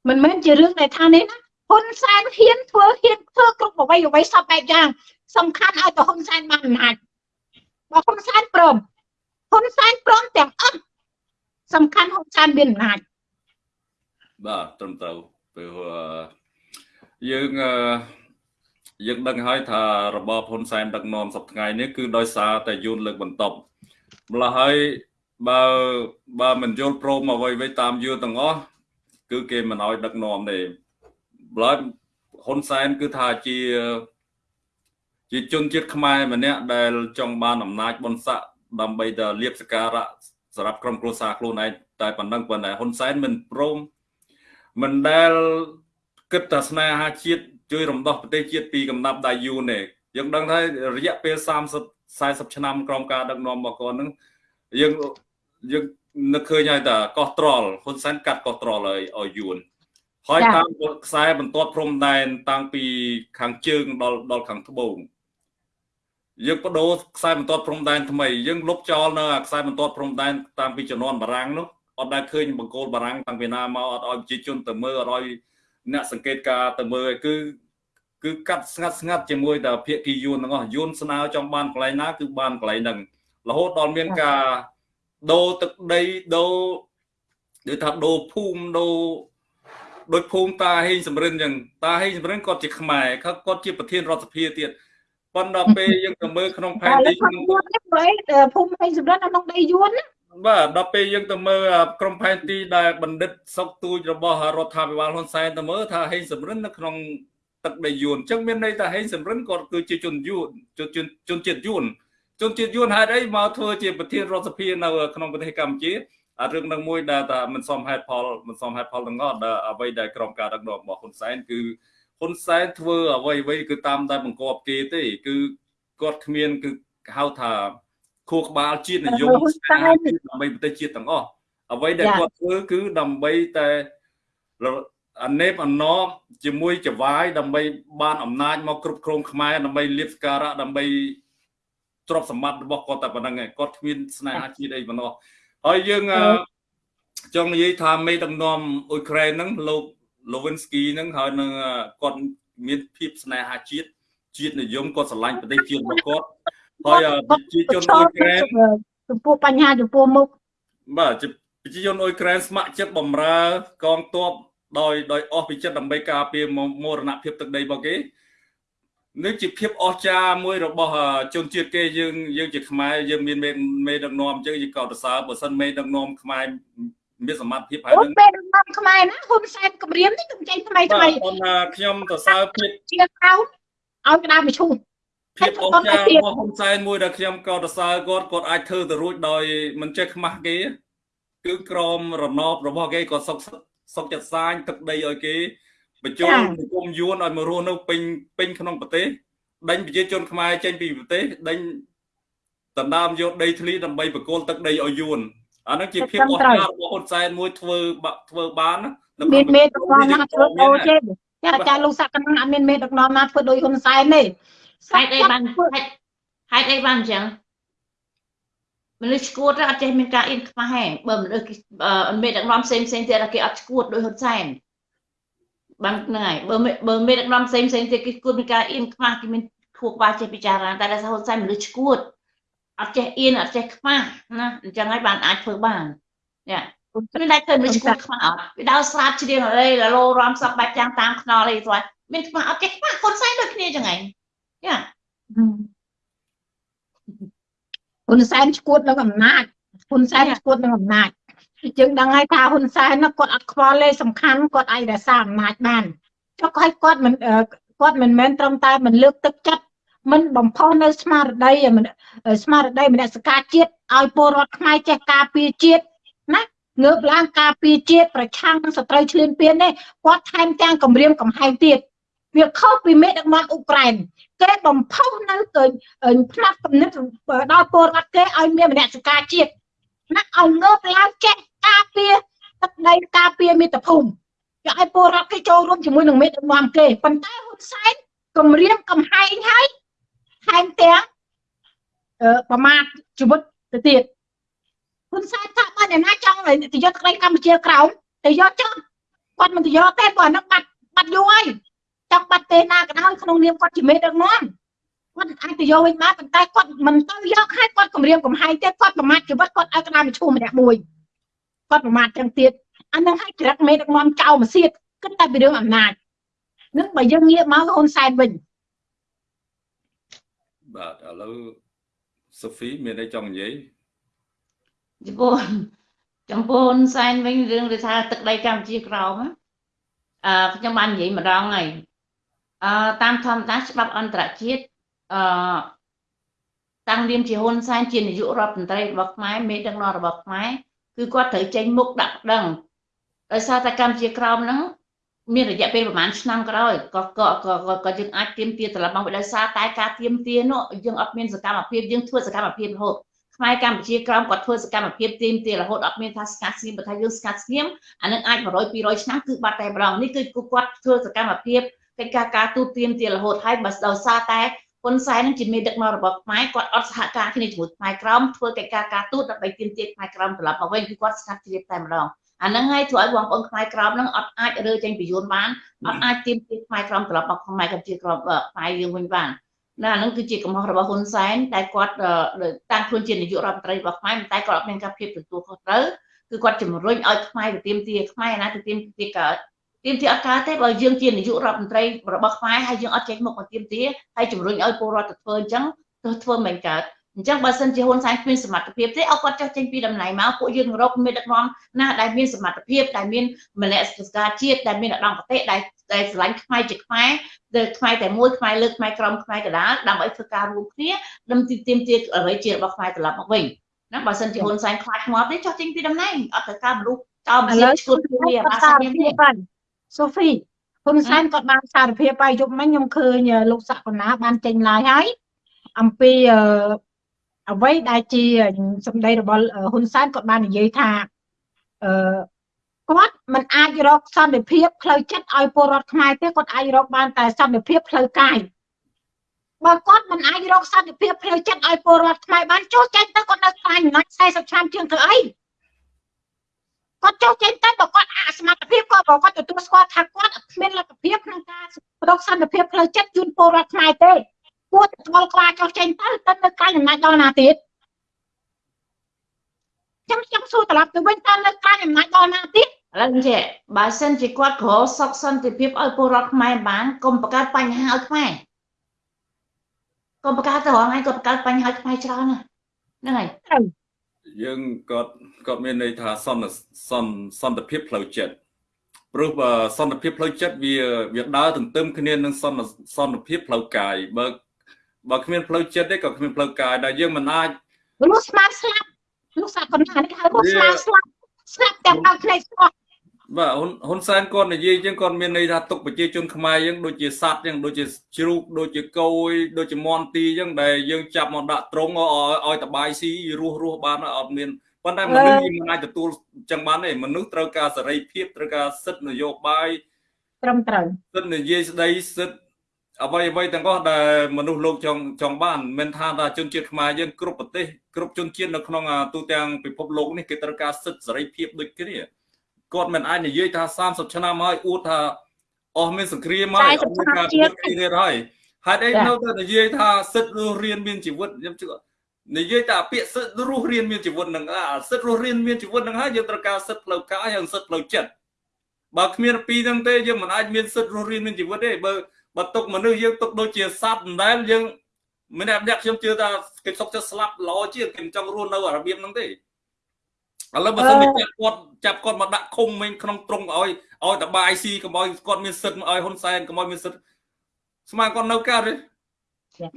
មិនមែនជារឿងដែលថានេះណាហ៊ុនសែនហ៊ានធ្វើហ៊ានធ្វើគ្រប់អ្វីអ្វីសពបែបយ៉ាងសំខាន់ឲ្យទៅហ៊ុនសែនបានអំណាចបើហ៊ុនសែនព្រម ហ៊ុនសែនព្រមទាំងអស់សំខាន់ហ៊ុនសែនមានអំណាចបាទត្រឹមត្រូវពេលយើងយើងដឹងហើយថារបបហ៊ុនសែនដឹកនាំសប្តាហ៍នេះគឺដោយសារតែយួនលើកបន្ទប់ម្ល៉េះហើយបើបើមិនយល់ព្រមអ្វីៗតាមយួនទាំងអស់គឺគេមិនអោយដឹកនាំទេម្ល៉េះហ៊ុនសែនគឺថាជាជាជនជាតិខ្មែរម្នាក់ដែលចង់បានអំណាចបុណ្យស័ក្តិ ដើម្បីទៅលៀបសការៈសម្រាប់ក្រុមគ្រួសារខ្លួនឯងតែប៉ុណ្ណឹងប៉ុន្តែហ៊ុនសែនមិនព្រមមិនដែលគិតតែស្នេហាជាតិជួយរំដោះប្រទេសជាតិពីកំណាប់ដៃយូនទេយើងដឹងថារយៈពេល30 40ឆ្នាំក្រោមការដឹកនាំរបស់គាត់នឹងយើងយើងនឹកឃើញហើយតាកោះត្រល់ហ៊ុនសែនកាត់កោះត្រល់ឲ្យឲ្យយួនហើយតាមខ្សែបន្ទាត់ព្រំដែនតាំងពីខាងជើងដល់ដល់ខាងត្បូង យើងបដូរខ្សែបន្ទាត់ព្រំដែនថ្មីយើងលុបចោលនៅខ្សែបន្ទាត់ព្រំដែនតាមពីជំនាន់បារាំងនោះអត់ដែលឃើញបង្គោលបារាំងតាំងពីណាមកអត់ឲ្យប្រជាជនទៅមើលអត់ឲ្យអ្នកសង្កេតការទៅមើលគឺគឺកាត់ស្ងាត់ស្ងាត់ជាមួយតែភាគីយួនទាំងអស់យួនស្នើចង់បានកន្លែងណាគឺបានកន្លែងហ្នឹងរហូតដល់មានការដូរទឹកដីដូរដូចថាដូរភូមិដូរដូចភូមិតាហេងសំរិនអញ្ចឹងតាហេងសំរិនគាត់ជាខ្មែរគាត់ជាប្រធានរដ្ឋសភាទៀត ប៉ុន្តែពេលយើងទៅមើលក្នុងផែនទីភូមិភូមិហេងសំរិននៅក្នុងដីយួនណាបាទដល់ពេលយើងទៅមើលក្រុមផែនទីដែលបណ្ឌិតសុកទូចរបស់រដ្ឋាភិបាលហ៊ុនសែនទៅមើលថាហេងសំរិននៅក្នុងទឹកដីយួនអញ្ចឹងមានន័យថាហេងសំរិនគាត់គឺជាជនយួនជនជនជាតិយួនជនជាតិយួនហេតុអីមកធ្វើជាប្រធានរដ្ឋសភានៅក្នុងប្រទេសកម្ពុជាអារឿងនឹងមួយដែលថាមិនសមហេតុផលមិនសមហេតុផលទាំងអស់ដែលអ្វីដែលក្រុមការដឹកនាំរបស់ហ៊ុនសែនគឺ ហ៊ុនសែនធ្វើអ្វីអ្វីគឺតាមតែបង្គាប់គេទេ គឺគាត់គ្មាន គឺហៅថាខួរក្បាលជាតិនិយមដើម្បីប្រទេសជាតិទាំងអស់អ្វីដែលគាត់ធ្វើគឺដើម្បីតែអនេបអណោជាមួយចវាយដើម្បីបានអំណាចមកគ្រប់គ្រងខ្មែរដើម្បីលៀបសការៈដើម្បីទ្រព្យសម្បត្តិរបស់គាត់តែប៉ុណ្្នឹងឯងគាត់គ្មានស្នេហាជាតិអីប៉ុណ្ណោះហើយយើងចង់និយាយថាមេដឹកនាំអ៊ុយក្រែនហ្នឹងលោក លូវិនស្គីហ្នឹងហើយនឹងគាត់មានភាពស្នេហាជាតិជាតិនិយមគាត់ស្រឡាញ់ប្រទេសជាតិរបស់គាត់ហើយប្រជាជនអ៊ុយក្រែនចំពោះបញ្ហាចំពោះមុខបាទប្រជាជនអ៊ុយក្រែនស្ម័គ្រចិត្តបំរើកងទ័ពដោយដោយអស់ពីចិត្តដើម្បីការពារមរណភាពទឹកដីរបស់គេនេះជាភាពអស្ចារ្យមួយរបស់ជនជាតិគេយើងយើងជាខ្មែរយើងមានមេដឹកនាំអញ្ចឹងយើងក៏សរសើរបើសិនមេដឹកនាំខ្មែរ មានសមត្ថភាពហើយនឹងមេដឹកនាំខ្មែរណាហ៊ុនសែនគម្រាមនេះកំចេញថ្មីថ្មីខ្ញុំសរសើរភាពជាក្រោមឲ្យក្តារមឈូសភាពអស្ចារ្យរបស់ហ៊ុនសែនមួយដែលខ្ញុំក៏សរសើរគាត់គាត់អាចធ្វើទៅរួចដោយមិនចេះខ្មាស់គេគឺក្រមរណបរបស់គេក៏សុកសុកចិត្តសាញទឹកដីឲ្យគេបញ្ចូលនិគមយួនឲ្យមករស់នៅពេញពេញក្នុងប្រទេសដេញប្រជាជនខ្មែរចេញពីប្រទេសដេញដណ្ដើមយកដីធ្លីដើម្បីបកគលទឹកដីឲ្យយួន អានឹងជាភាពអស្ចារ្យរបស់ហ៊ុនសែនមួយធ្វើធ្វើបាននៅមានមេដឹកនាំណាធ្វើដូចទេចាចាលោកសក្តិអត់មានមេដឹកនាំណាធ្វើដូចហ៊ុនសែនទេហេតុអីបានហេតុអីបានអញ្ចឹងមនុស្សឈួតអត់ចេះមានការអៀនខ្មាស់ទេបើមនុស្សមេដឹកនាំផ្សេងផ្សេងទៀតគេអត់ឈួតដោយហ៊ុនសែនបានហ្នឹងហើយបើបើមេដឹកនាំផ្សេងផ្សេងទៀតគេគួរមានការអៀនខ្មាស់គេមានខួរក្បាលចេះពិចារណាតែដល់ហ៊ុនសែនមនុស្សឈួត អត់ចេះអៀនអត់ចេះខ្មាស់ណាអញ្ចឹងហើយបានអាចធ្វើបានយ៉ាមិនដែលធ្វើមនុស្សឈួតខ្មាស់អត់វាដល់ស្រាតជ្រៀងអីលលោរំសពបាច់ចាំងតាមខ្នល់អីស្វាយមានខ្មាស់អត់ចេះខ្មាស់ហ៊ុនសែនដូចគ្នាចឹងហ្នឹងយ៉ាហ៊ុនសែនឈួតនឹងអំណាចហ៊ុនសែនឈួតនឹងអំណាចយើងដឹងហើយថាហ៊ុនសែនគាត់អត់ខ្វល់ទេសំខាន់គាត់អាចរក្សាអំណាចបានចុះឲ្យគាត់មិនគាត់មិនមែនត្រឹមតែមិនលើកទឹកចិត្ត មិនបំផុសនៅស្មារតីស្មារតីមនសិការជាតិឲ្យពលរដ្ឋខ្មែរចេះការពារជាតិណាងើបឡើងការពារជាតិប្រឆាំងនឹងសត្រូវឈ្លានពាននេះគាត់ថែមទាំងគម្រាមកំហែងទៀតវាខុសពីមេដឹកនាំអ៊ុក្រែនគេបំផុសនៅទៅផ្នែកគំនិតដល់ពលរដ្ឋគេឲ្យមានមនសិការជាតិណាឲ្យងើបឡើងចេះការពារទឹកដីការពារមាតុភូមិយកឲ្យពលរដ្ឋគេចូលរួមជាមួយនឹងមេដឹកនាំគេប៉ុន្តែហ៊ុនសែនគម្រាមកំហែងហើយ ថែមទាំងអឺប្រមាថជីវិតទៅទៀតហ៊ុនសែនថាបើអ្នកណាចង់ទៅយកទឹកដីកម្ពុជាក្រោមទៅយកចង់គាត់មិនទៅយកទេព្រោះអានោះបាត់បាត់យូរហើយចង់បាត់ទេណាក៏ដោយក្នុងនាមគាត់ជាមេដឹកនាំគាត់អាចទៅយកវិញបានប៉ុន្តែគាត់មិនទៅយកហើយគាត់គម្រាមកំហែងទៀតគាត់ប្រមាថជីវិតគាត់ឲ្យក្តាមឈូម្នាក់មួយគាត់ប្រមាថចឹងទៀតអានឹងឲ្យច្រឹកមេដឹកនាំចៅមកសៀតគិតតែពីរឿងអំណាចនឹងបើយើងងាកមកហ៊ុនសែនវិញ បាទឥឡូវសូហ្វីមានអីចង់និយាយចំពោះចំពោះហ៊ុនសែនវិញរឿងដែលថាទឹកដីកម្ពុជាក្រោមអឺខ្ញុំបាននិយាយម្ដងហើយអឺតាមធម្មតាច្បាប់អន្តរជាតិអឺតាំងនាមជាហ៊ុនសែនជានាយករដ្ឋមន្ត្រីរបស់ខ្មែរមេដឹកនាំរបស់ខ្មែរគឺគាត់ត្រូវចេញមុខដាក់ប្តឹងដោយសារតែកម្ពុជាក្រោមហ្នឹង មានរយៈពេលប្រហែលឆ្នាំក្រោយក៏ក៏ក៏ក៏យើងអាចទៀមទាត្រឡប់មកដោយសារតែការទៀមទានោះយើងអត់មានសកម្មភាពយើងធ្វើសកម្មភាពរហូតខ្មែរកម្ពុជាក្រោមគាត់ធ្វើសកម្មភាពទៀមទារហូតអត់មានថាស្កាត់ស្ងៀមបើថាយើងស្កាត់ស្ងៀមអានឹងអាច100 200ឆ្នាំគឺបាត់តែម្ដងនេះគឺគាត់ធ្វើសកម្មភាពកិច្ចការការទូតទៀមទារហូតហើយបើដោយសារតែហ៊ុនសែននឹងជាមេដឹកនាំរបស់ខ្មែរគាត់អត់សហការគ្នាជាមួយខ្មែរក្រមធ្វើកិច្ចការការទូតដើម្បីទាមទារខ្មែរក្រមត្រឡប់មកវិញគឺគាត់ស្កាត់ជ្រាបតែម្ដង អាហ្នឹងហើយធ្វើឲ្យបងប្អូនខ្មែរក្រមហ្នឹងអត់អាចរើចេញពីយួនបានអត់អាចទាមទារខ្មែរក្រមត្រឡប់មកខ្មែរកម្ពុជាក្រមខ្មែរយើងវិញបានណាអាហ្នឹងគឺជាកំហុសរបស់ហ៊ុនសែនតែគាត់តាំងខ្លួនជានាយករដ្ឋមន្ត្រីរបស់ខ្មែរតែគាត់អត់មានការភាពទទួលខុសត្រូវគឺគាត់ជំរុញឲ្យខ្មែរទៅទាមទារខ្មែរណាទៅទាមទារកើតទៀមទាអត់កើតទេបើយើងជានាយករដ្ឋមន្ត្រីរបស់ខ្មែរហើយយើងអត់ចេញមុខមកទៀមទាហើយជំរុញឲ្យពលរដ្ឋទៅធ្វើអញ្ចឹងទៅធ្វើមិនកើត អញ្ចឹងបើសិនជាហ៊ុនសែនគ្មានសមត្ថភាពទេឲ្យគាត់ចុះចេញពីតំណែងមកពួកយើងរកមានដឹកនាំណាដែលមានសមត្ថភាពដែលមានមនសិការជាតិដែលមានឧត្តមគតិដែលដែលស្រឡាញ់ខ្មែរជាខ្មែរដែលខ្មែរតែមួយខ្មែរលើកខ្មែរក្រមខ្មែរកដាលដើម្បីធ្វើការរួមគ្នាដើម្បីទាមទារអ្វីជារបស់ខ្មែរត្រឡប់មកវិញណាបើសិនជាហ៊ុនសែនខ្លាចងាប់ទេចុះចេញពីតំណែងអត់ត្រូវការមនុស្សចោលមិនឈួតគ្នាបាសាមានទេសូហ្វីហ៊ុនសែនគាត់បានសារភាពហើយយប់មិញខ្ញុំឃើញលោកសកលណាបានចេញឡាយហើយអំពី អ្វីដែលជាសម្ដីរបស់ហ៊ុនសែនគាត់បាននិយាយថាអឺគាត់មិនអាចរកសន្តិភាពផ្លូវចិត្តឲ្យពលរដ្ឋខ្មែរទេគាត់អាចរកបានតែសន្តិភាពផ្លូវកាយបើគាត់មិនអាចរកសន្តិភាពផ្លូវចិត្តឲ្យពលរដ្ឋខ្មែរបានចូលចេញទៅគាត់នៅខ្លាញ់អំណាច40ឆ្នាំជាងធ្វើអីគាត់ចុះចេញទៅបើគាត់អសមត្ថភាពគាត់បើគាត់ទទួលស្គាល់ថាគាត់គ្មានលទ្ធភាពក្នុងការរកសន្តិភាពផ្លូវចិត្តជូនពលរដ្ឋខ្មែរទេ គួរតែស្គាល់ខ្លាចុះចេញទៅទៅនៅក្រៅអំណាចដល់ណាទៀតចាំចាំសួរត្រឡប់ទៅវិញតើនៅក្រៅអំណាចដល់ណាទៀតឥឡូវចេះបើសិនជាគាត់ក្រសុខសន្តិភាពឲ្យពលរដ្ឋខ្មែរបានកុំបង្កើតបញ្ហាឲ្យខ្មែរកុំបង្កើតទៅរងឯងគាត់បង្កើតបញ្ហាឲ្យខ្មែរច្រើនណាហ្នឹងហើយយើងគាត់គាត់មានន័យថាសន្តិសន្តិសន្តិភាពផ្លូវចិត្តព្រោះបើសន្តិភាពផ្លូវចិត្តវាវាដើរទន្ទឹមគ្នានឹងសន្តិសន្តិភាពផ្លូវកាយបើ បើគ្មានផ្លូវចិត្តទេក៏គ្មានផ្លូវកាយដែរយើងមិនអាចរស់ស្មាស្លាប់លោកសាកណ្ដាលនេះហៅរស់ស្មាស្លាប់ស្លាប់ទាំងដល់ភ្នែកស្អស់បាទហ៊ុនហ៊ុនសែនគាត់និយាយចឹងគាត់មានន័យថាទុកប្រជាជនខ្មែរយើងដូចជាសត្វចឹងដូចជាជ្រូកដូចជាគោដូចជាមន់ទីចឹងដែលយើងចាប់មកដាក់ត្រង់ឲ្យតបាយស៊ីរស់រស់បានអត់មានប៉ុន្តែមនុស្សយើងមិនអាចទទួលចឹងបានទេមនុស្សត្រូវការសេរីភាពត្រូវការសិទ្ធិនយោបាយត្រឹមត្រូវសិទ្ធិនយាយស្ដីសិទ្ធិ អ្វីអ្វីទាំងអស់ដែលមនុស្សលោកចង់ចង់បានមិនថាថាជនជាតិខ្មែរយើងគ្រប់ប្រទេសគ្រប់ជនជាតិនៅក្នុងទូទាំងពិភពលោកនេះគេត្រូវការសិទ្ធិសេរីភាពដូចគ្នាគាត់មិនអាចនិយាយថា30ឆ្នាំហើយអួតថាអស់មានសង្គ្រាមហើយអស់មានការពុតគ្នាហើយហេតុអីនៅតែនិយាយថាសិទ្ធិរស់រៀនមានជីវិតខ្ញុំជឿនិយាយតែពាក្យសិទ្ធិរស់រៀនមានជីវិតនឹងអាសិទ្ធិរស់រៀនមានជីវិតនឹងហើយយើងត្រូវការសិទ្ធិផ្លូវកាយហើយសិទ្ធិផ្លូវចិត្តបើគ្មានពីរហ្នឹងទេយើងមិនអាចមានសិទ្ធិរស់រៀនមានជីវិតទេបើ បើទុកមនុស្សយើងទុកដូចជាសត្វដដែលយើងមិនអ្នកអ្នកខ្ញុំជឿថាគេសុកចិត្តស្លាប់ល្អជាងគេចង់រស់នៅរបៀបហ្នឹងទេឥឡូវបើសិនជាចាប់គាត់ចាប់គាត់មកដាក់ឃុំវិញក្នុងទ្រង់ឲ្យឲ្យតបាយស៊ីកុំឲ្យគាត់មានសិទ្ធិឲ្យហ៊ុនសែនកុំឲ្យមានសិទ្ធិស្មានគាត់នៅកើតទេ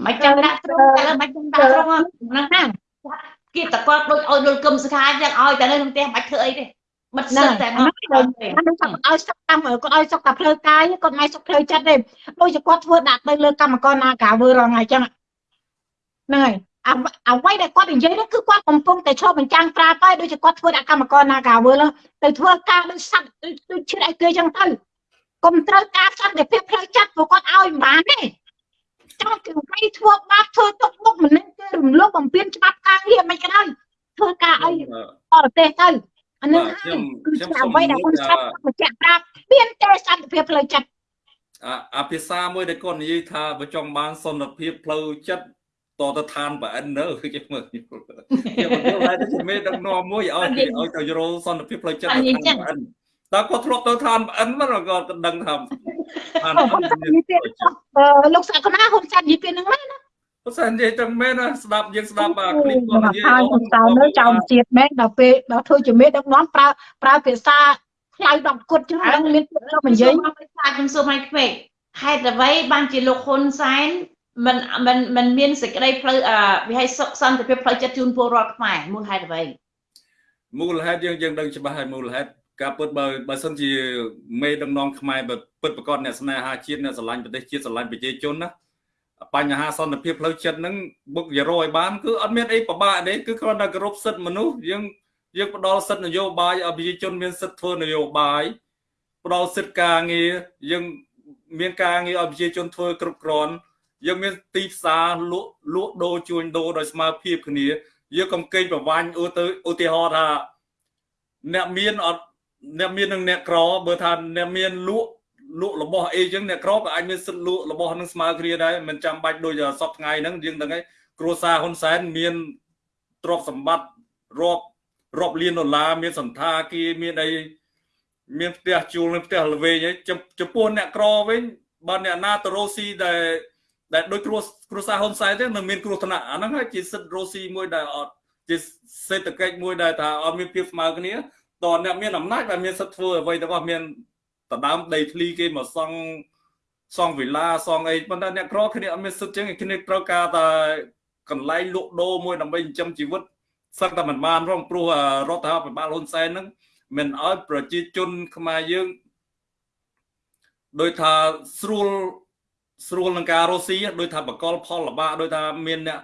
មិនចាំដាក់ទ្រង់តែមិនចាំដាក់ទ្រង់ហ្នឹងណាគេតគាត់ដូចឲ្យលុលគឹមសខាយ៉ាងឲ្យតែនៅក្នុងផ្ទះមិនធ្វើអីទេ បិទសិតតែមកគាត់ឲ្យសុកតាមគាត់ឲ្យសុកតែផ្លូវកាយគាត់មិនសុកផ្លូវចិត្តទេដូចជាគាត់ធ្វើដាក់ទៅលើកម្មករណាកាវើរងហើយចឹងហ្នឹងហើយអ្វីដែលគាត់និយាយនោះគឺគាត់កំពុងតែឈប់បញ្ចាំងប្រាប់ហើយដូចជាគាត់ធ្វើដាក់កម្មករណាកាវើទៅធ្វើការដូចសត្វដូចឈឺឲ្យគេចឹងទៅកុំត្រូវការសន្តិភាពផ្លូវចិត្តព្រោះគាត់ឲ្យមិនបានទេចង់គេវាយធ្វើបាបធ្វើទុកមុខមិននឹងគេរំលោភបំពានច្បាប់ការងារមិនក៏ដោយធ្វើការអីបរទេសទៅ អានឹងហើយគឺអ្វីដែលហ៊ុនសែនបញ្ជាក់ប្រាប់មានតែសន្តិភាពផ្លូវចិត្តអាភាសាមួយដែលគាត់និយាយថាបើចង់បានសន្តិភាពផ្លូវចិត្តតទៅឋានប្រអិននៅគេមើលគេបន្តតែជំមេដឹកនាំមួយឲ្យឲ្យទៅរោសន្តិភាពផ្លូវចិត្តទៅឋានប្រអិនតើគាត់ធ្លាប់ទៅឋានប្រអិនមកគាត់ដឹងថាឋានប្រអិនលោកសាកណាហ៊ុនសែននិយាយពីនឹងមែនណា បើសិននិយាយទៅមែនស្ដាប់យើងស្ដាប់បាទគ្លីបគាត់និយាយអូនតើនៅចោមជាតិមែនដល់ពេលដល់ធ្វើជាមេដឹកនាំប្រើប្រើភាសាផ្លៅដល់គុតចឹងដឹងមានពុកខ្ញុំនិយាយខ្ញុំសួរមកខ្វែកហេតុអ្វីបានជាលោកហ៊ុនសែនមិនមិនមិនមានសេចក្តីផ្លូវវិហ័យសុខសន្តិភាពផ្លូវចិត្តជូនពលរដ្ឋខ្មែរមូលហេតុអ្វីមូលហេតុយើងយើងដឹងច្បាស់ហើយមូលហេតុការពុតបើបើសិនជាមេដឹកនាំខ្មែរពិតប្រកបអ្នកស្នេហាជាតិអ្នកស្រឡាញ់ប្រទេសជាតិស្រឡាញ់ប្រជាជនណា បញ្ហាសន្តិភាពផ្លូវចិត្តហ្នឹងបុកយរឲ្យបានគឺអត់មានអីពិបាកទេគឺគ្រាន់តែគោរពសិទ្ធិមនុស្សយើងយើងផ្ដល់សិទ្ធិនយោបាយឲ្យប្រជាជនមានសិទ្ធិធ្វើនយោបាយផ្ដល់សិទ្ធិការងារយើងមានការងារឲ្យប្រជាជនធ្វើគ្រប់គ្រាន់យើងមានទីផ្សារលក់លក់ដូរជួញដូរដោយស្មើភាពគ្នាយើងកំកេងប្រវាញ់ឧទៅឧទាហរណ៍ថាអ្នកមានអត់អ្នកមាននឹងអ្នកក្របើថាអ្នកមានលក់ លក់របស់អីចឹងអ្នកក្រក៏អាចមានសិទ្ធិលក់របស់នឹងស្មើគ្នាដែរមិនចាំបាច់ដូចសពថ្ងៃហ្នឹងយើងដឹងហើយគ្រួសារហ៊ុនសែនមានទ្រព្យសម្បត្តិរាប់រាប់លានដុល្លារមានសន្តាគារមានអីមានផ្ទះជួលមានផ្ទះល្វែងអីចំពោះអ្នកក្រវិញបើអ្នកណាទៅរស់ស៊ីដែលដែលដោយគ្រួគ្រួសារហ៊ុនសែនទេនឹងមានគ្រោះថ្នាក់អាហ្នឹងហើយជាសិទ្ធិរស់ស៊ីមួយដែលអត់ជាសេដ្ឋកិច្ចមួយដែលថាអត់មានភាពស្មើគ្នាតអ្នកមានអំណាចដែលមានសិទ្ធិធ្វើអ្វីទាំងអស់មាន ដដើមដីធ្លីគេមកសង់សង់វិឡាសង់អីប៉ុន្តែអ្នកក្រគ្នាអត់មានសិទ្ធិចឹងគ្នាត្រូវការតែកន្លែងលក់ដូរមួយដើម្បីចិញ្ចឹមជីវិតសឹកតែមិនបានផងព្រោះរដ្ឋាភិបាលហ៊ុនសែនហ្នឹងមិនអោយប្រជាជនខ្មែរយើងដោយថាស្រួលស្រួលនឹងការរស់ស៊ីដោយថាបកលផលលបាកដោយថាមានអ្នក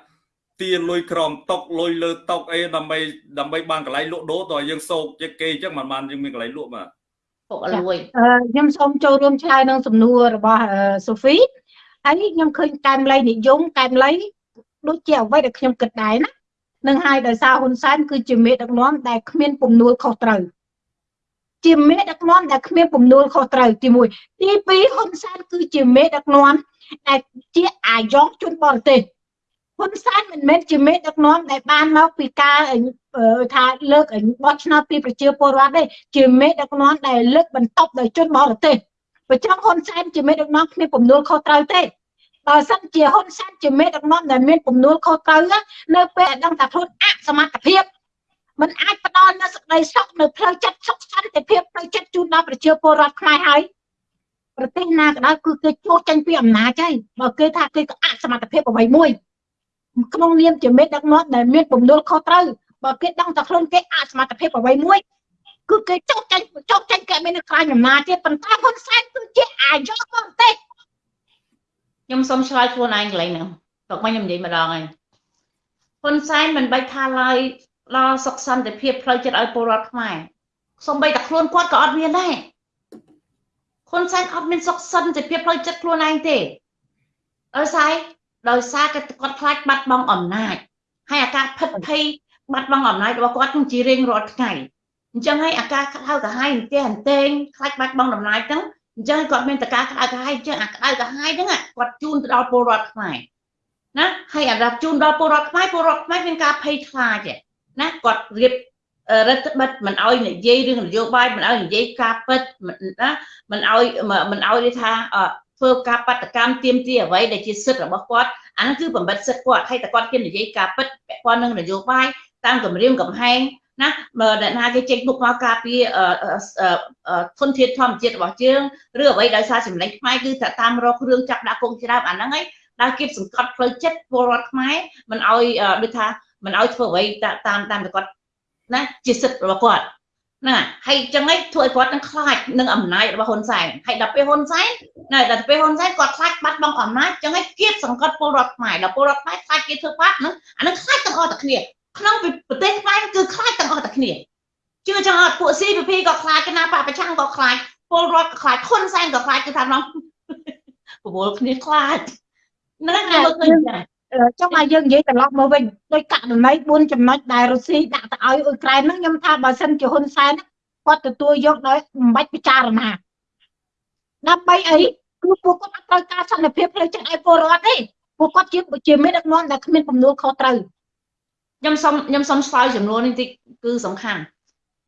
ទាលុយក្រមតុកលុយលើតុកអីដើម្បីដើម្បីបានកន្លែងលក់ដូរតើយើងសោកជាគេអញ្ចឹងមិនបានយើងមានកន្លែងលក់បាទ ពុកលួយខ្ញុំសូមចូលរួមឆ្លើយនឹងសំណួររបស់សូហ្វីហើយខ្ញុំឃើញកែមលៃនិយមកែមលៃដូចជាអ្វីដែលខ្ញុំគិតដែរណានឹងហើយដោយសារហ៊ុនសែនគឺជាមេដឹកនាំដែលគ្មានពំនួលខុសត្រូវជាមេដឹកនាំដែលគ្មានពំនួលខុសត្រូវទី1ទី2ហ៊ុនសែនគឺជាមេដឹកនាំដែលជាអាយ៉ងជនបរទេស ហ៊ុនសែនមិនមែនជាមេដឹកនាំដែលបានមកពីការថាលើកបោះឆ្នោតពីប្រជាពលរដ្ឋទេជាមេដឹកនាំដែលលើកបន្ទប់ដោយជនបរទេសបើចង់ហ៊ុនសែនជាមេដឹកនាំគ្មានពំនួលខុសត្រូវទេបើសិនជាហ៊ុនសែនជាមេដឹកនាំដែលមានពំនួលខុសត្រូវនៅពេលដឹងថាខ្លួនអសមត្ថភាពมันអាចផ្ដល់នូវសេចក្តីសុខនៅផ្លូវចិត្តសុខសន្តិភាពផ្លូវចិត្តជូនដល់ប្រជាពលរដ្ឋខ្មែរហើយប្រទេសណាក៏ដោយគឺគេចូលចេញពីអំណាចហើយបើគេថាគេក៏អសមត្ថភាពអ្វីមួយ ក្នុងនាមជាមេដឹកនាំដែលមានពំនួលខុសត្រូវបើគេដឹងតែខ្លួនគេអសមត្ថភាពអ្វីមួយគឺគេចោកចាញ់ចោកចាញ់គេមានខ្លាញ់អំណាចទៀតប៉ុន្តែហ៊ុនសែនគឺជាអាយុបរទេសខ្ញុំសូមឆ្លើយខ្លួនឯងកន្លែងហ្នឹងតោះមកខ្ញុំនិយាយម្ដងហើយហ៊ុនសែនមិនបាច់ថាឡើយដល់សុខសន្តិភាពផ្លូវចិត្តឲ្យពលរដ្ឋខ្មែរសំបីតែខ្លួនគាត់ក៏អត់មានដែរហ៊ុនសែនអត់មានសុខសន្តិភាពផ្លូវចិត្តខ្លួនឯងទេដោយសារ ដោយសារគាត់ខ្លាចបាត់បង់អំណាចហើយអាការភិតភ័យបាត់បង់អំណាចរបស់គាត់នឹងជារៀងរាល់ថ្ងៃអញ្ចឹងហើយអាការក្តៅក្រហាយអន្ទះអន្ទែងខ្លាចបាត់បង់អំណាចហ្នឹងអញ្ចឹងគាត់មានតការក្តៅក្រហាយអញ្ចឹងអាក្តៅក្រហាយហ្នឹងគាត់ជូនទៅដល់ពលរដ្ឋខ្មែរណាហើយអារាប់ជូនដល់ពលរដ្ឋខ្មែរពលរដ្ឋខ្មែរមានការភ័យខ្លាចណាគាត់រៀបរដ្ឋបិទមិនអោយនិយាយរឿងនយោបាយមិនអោយនិយាយការពិតណាមិនអោយមិនអោយថា ធ្វើការបដកម្មទៀមទីអ្វីដែលជាសិទ្ធិរបស់គាត់អាហ្នឹងគឺបំបិតសិទ្ធិគាត់ហើយតែគាត់ហ៊ាននិយាយការពិតពាក់ព័ន្ធនឹងនយោបាយតាមគម្រាមកំហែងណាបើអ្នកណាគេចេញមុខមកការពារធនធានធម្មជាតិរបស់យើងឬអ្វីដោយសារសម្លេងខ្មែរគឺថាតាមរករឿងចាប់ដាក់គុកច្រើនអាហ្នឹងហើយដែលគេសង្កត់ផ្លូវចិត្តពលរដ្ឋខ្មែរមិនអោយដូចថាមិនអោយធ្វើអ្វីតាមតាមតែគាត់ណាជាសិទ្ធិរបស់គាត់ ណាហើយចឹងឯងធ្វើឲ្យគាត់នឹងខ្លាចនឹងអំណាចរបស់ហ៊ុនសែនហើយដល់ពេលហ៊ុនសែនណាដល់ពេលហ៊ុនសែនគាត់ខ្លាចបាត់បង់អំណាចចឹងឯងគៀបសង្កត់ពលរដ្ឋខ្មែរដល់ពលរដ្ឋខ្មែរខ្លាចគេធ្វើបាបហ្នឹងអានឹងខ្លាចទាំងអស់តែគ្នាក្នុងប្រទេសខ្មែរគឺខ្លាចទាំងអស់តែគ្នាជឿចឹងអត់ពួក CPP ក៏ខ្លាចគណៈបពប្រឆាំងក៏ខ្លាចពលរដ្ឋក៏ខ្លាចហ៊ុនសែនក៏ខ្លាចគឺថាក្នុងប្រមូលគ្នាខ្លាចហ្នឹងគេមើលឃើញចា ចង់ឲ្យយើងនិយាយត្រឡប់មកវិញដោយករណី4ចំណុចដែលរុស្ស៊ីដាក់ទៅឲ្យអ៊ុយក្រែនហ្នឹងខ្ញុំថាបើសិនជាហ៊ុនសែនគាត់ទទួលយកដោយមិនបាច់ពិចារណាដើម្បីអីគឺពួកគាត់អត់ត្រូវការសន្តិភាពផ្លូវចិត្តឲ្យពលរដ្ឋទេពួកគាត់ជាជាមេដឹកនាំដែលគ្មានបំណួលខុសត្រូវខ្ញុំសូមខ្ញុំសូមឆ្លើយចំនួននេះតិចគឺសំខាន់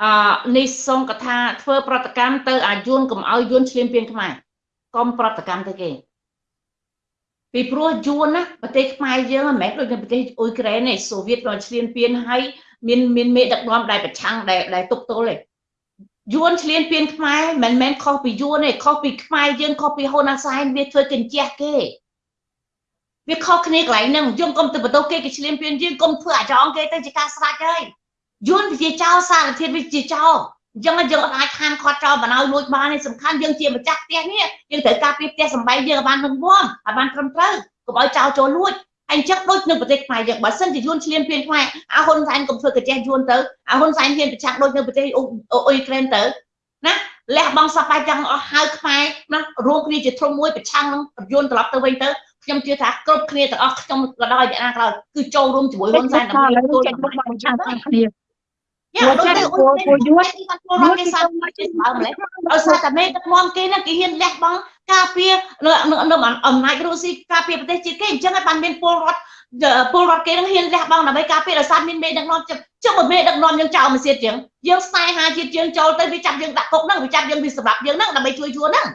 អឺនេះសូមកថាធ្វើប្រតិកម្មទៅអាយុនកុំឲ្យយួនឈ្លានពានខ្មែរកុំប្រតិកម្មទៅគេ ពីព្រោះយួនណាប្រទេសខ្មែរយើងមិនមែនដូចនៅប្រទេសអ៊ុយក្រែនទេសូវៀតក៏ឈ្លានពានហើយមានមានមេដឹកនាំដែលប្រឆាំងដែលដែលទប់ទល់ទេយួនឈ្លានពានខ្មែរមិនមែនខុសពីយួនទេខុសពីខ្មែរយើងខុសពីហ៊ុនអសែនវាធ្វើកញ្ជះគេវាខុសគ្នាកន្លែងហ្នឹងយើងកុំទៅបន្ទោសគេគេឈ្លានពានយើងកុំធ្វើអាចងគេទៅជាការស្រាច់ហើយយួនវាជាចោលសារធាតុវាជាចោល អញ្ចឹងយើងអត់អាចខានខាត់ចោលបណ្ដោយលួចបានទេសំខាន់យើងជាម្ចាស់ផ្ទះនេះយើងត្រូវការពីផ្ទះសម្បែងយើងឲ្យបានរឹងមាំឲ្យបានត្រឹមត្រូវកុំឲ្យចោលចូលលួចអញ្ចឹងដូចនៅប្រទេសខ្មែរយើងបើសិនជាយួនឈ្លានពានខ្មែរអាហ៊ុនសែនកុំធ្វើកញ្ចេះយួនទៅអាហ៊ុនសែនហ៊ានប្រឆាំងដូចនៅប្រទេសអ៊ុយក្រែនទៅណាលះបង់សពបាយទាំងអស់ហៅខ្មែរណារួមគ្នាជាធំមួយប្រឆាំងនឹងយួនត្រឡប់ទៅវិញទៅខ្ញុំជឿថាគ្រប់គ្នាទាំងអស់ខ្ញុំក៏ដោយអ្នកណាក៏ដោយគឺចូលរួមជាមួយហ៊ុនសែនដើម្បីទទួលចេញមកបង្ឆាំងគ្នា យ៉ាដូចទៅពួកពួកយួនពលរដ្ឋគេសាប់ចេះបើម្លេះដោយសារតែមេដឹកនាំគេហ្នឹងគេហ៊ានលះបង់ការពារនៅនៅអំណាចរុស្ស៊ីការពារប្រទេសជាតិគេអញ្ចឹងហើយបានមានពលរដ្ឋពលរដ្ឋគេនឹងហ៊ានលះបង់ដើម្បីការពារដោយសារមានមេដឹកនាំចុះបើមេដឹកនាំយើងចោលមួយទៀតជាងយើងស្នេហាជាតិយើងចូលទៅវាចាប់យើងដាក់គុកហ្នឹងវាចាប់យើងវាសម្រាប់យើងហ្នឹងដើម្បីជួយយួនហ្នឹង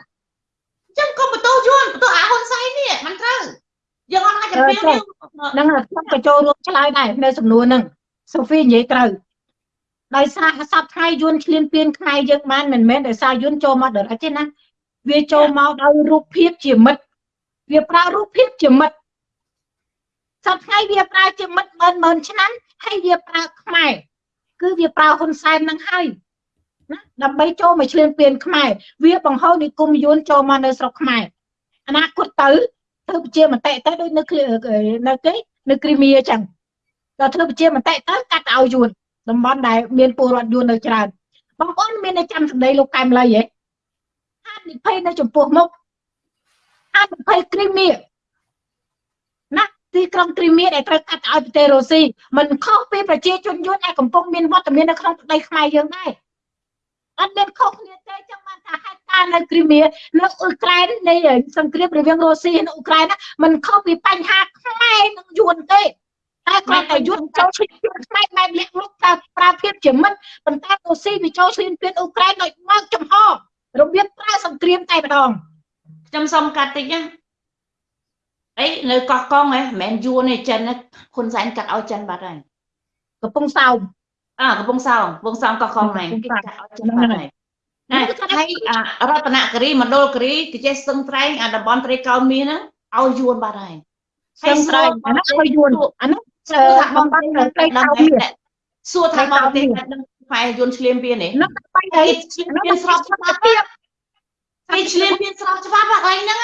អញ្ចឹងកុំបន្ទោសយួនបន្ទោសអាហ៊ុនសែននេះមិនត្រូវយើងអត់អាចចម្រៀងយើងហ្នឹងខ្ញុំក៏ចូលរួមឆ្លើយដែរនៅសំណួរហ្នឹងសូហ្វីនិយាយត្រូវ ដោយសារសពថ្ងៃយួនឆ្លៀនពៀនខ្មែរយើងបានមិនមែនដោយសារយួនចូលមកដល់ទេណាវាចូលមកដោយរូបភាពជាមិត្តវាប្រើរូបភាពជាមិត្តសពថ្ងៃវាប្រើជាមិត្តម៉ឺនម៉ឺនឆ្នាំហើយវាប្រើខ្មែរគឺវាប្រើហ៊ុនសែននឹងហើយណាដើម្បីចូលមកឆ្លៀនពៀនខ្មែរវាបង្ហូរនិគមយួនចូលមកនៅស្រុកខ្មែរអនាគតទៅធ្វើជាមតិទៅដូចនៅនៅគេនៅគ្រីមៀអញ្ចឹងដល់ធ្វើជាមតិទៅកាត់ឲ្យយួន តំបន់ដែលមានពលរដ្ឋយួននៅច្រើនបងប្អូនមានតែចាំសម្ដីលោកកែមលីហ៎ហានិភ័យនៅចំពោះមុខហានិភ័យគ្រីមៀណាទីក្រុងគ្រីមៀដែលត្រូវកាត់ឲ្យប្រទេសរុស្ស៊ីមិនខុសពីប្រជាជនយួនដែលកំពុងមានវត្តមាននៅក្នុងប្រទេសខ្មែរយើងដែរអត់មានខុសគ្នាទេចឹងបានថាហេតុការណ៍នៅគ្រីមៀនៅអ៊ុយក្រែននៃសង្គ្រាមរវាងរុស្ស៊ីនិងអ៊ុយក្រែនមិនខុសពីបញ្ហាខ្មែរនិងយួនទេ តែគ្រាន់តែយួនចូលឈ្លានពានខ្មែរបែបលាក់លុកប្រើប្រើភាពជាមិត្តប៉ុន្តែរុស្ស៊ីវាចូលឈ្លានពានអ៊ុយក្រែនដោយមកចំហរបៀបប្រើសង្គ្រាមតែម្ដងខ្ញុំសុំកាត់តិចណាអីនៅកោះកុងហ៎មិនមែនយួនទេចិនហ៊ុនសែនកាត់ឲ្យចិនបាត់ហើយកំពុងសោមអើកំពុងសោមកំពុងសោមកោះកុងហ្នឹងគេកាត់ឲ្យចិនបាត់ហើយណាហើយរតនគិរីមណ្ឌលគិរីគេចេះស្ទឹងត្រែងអាតំបន់ត្រីកោណមាសហ្នឹងឲ្យយួនបាត់ហើយហើយស្រីអានោះឲ្យយួនអានោះ សួរថាបងប្អូនត្រីកោណមាសសួរថាបងប្រទេសនឹងផ្លែយួនឆ្លៀមពៀននេះនោះបាញ់អីឆ្លៀមពៀនស្របច្បាប់ទៀតគេឆ្លៀមពៀនស្របច្បាប់កន្លែងហ្នឹង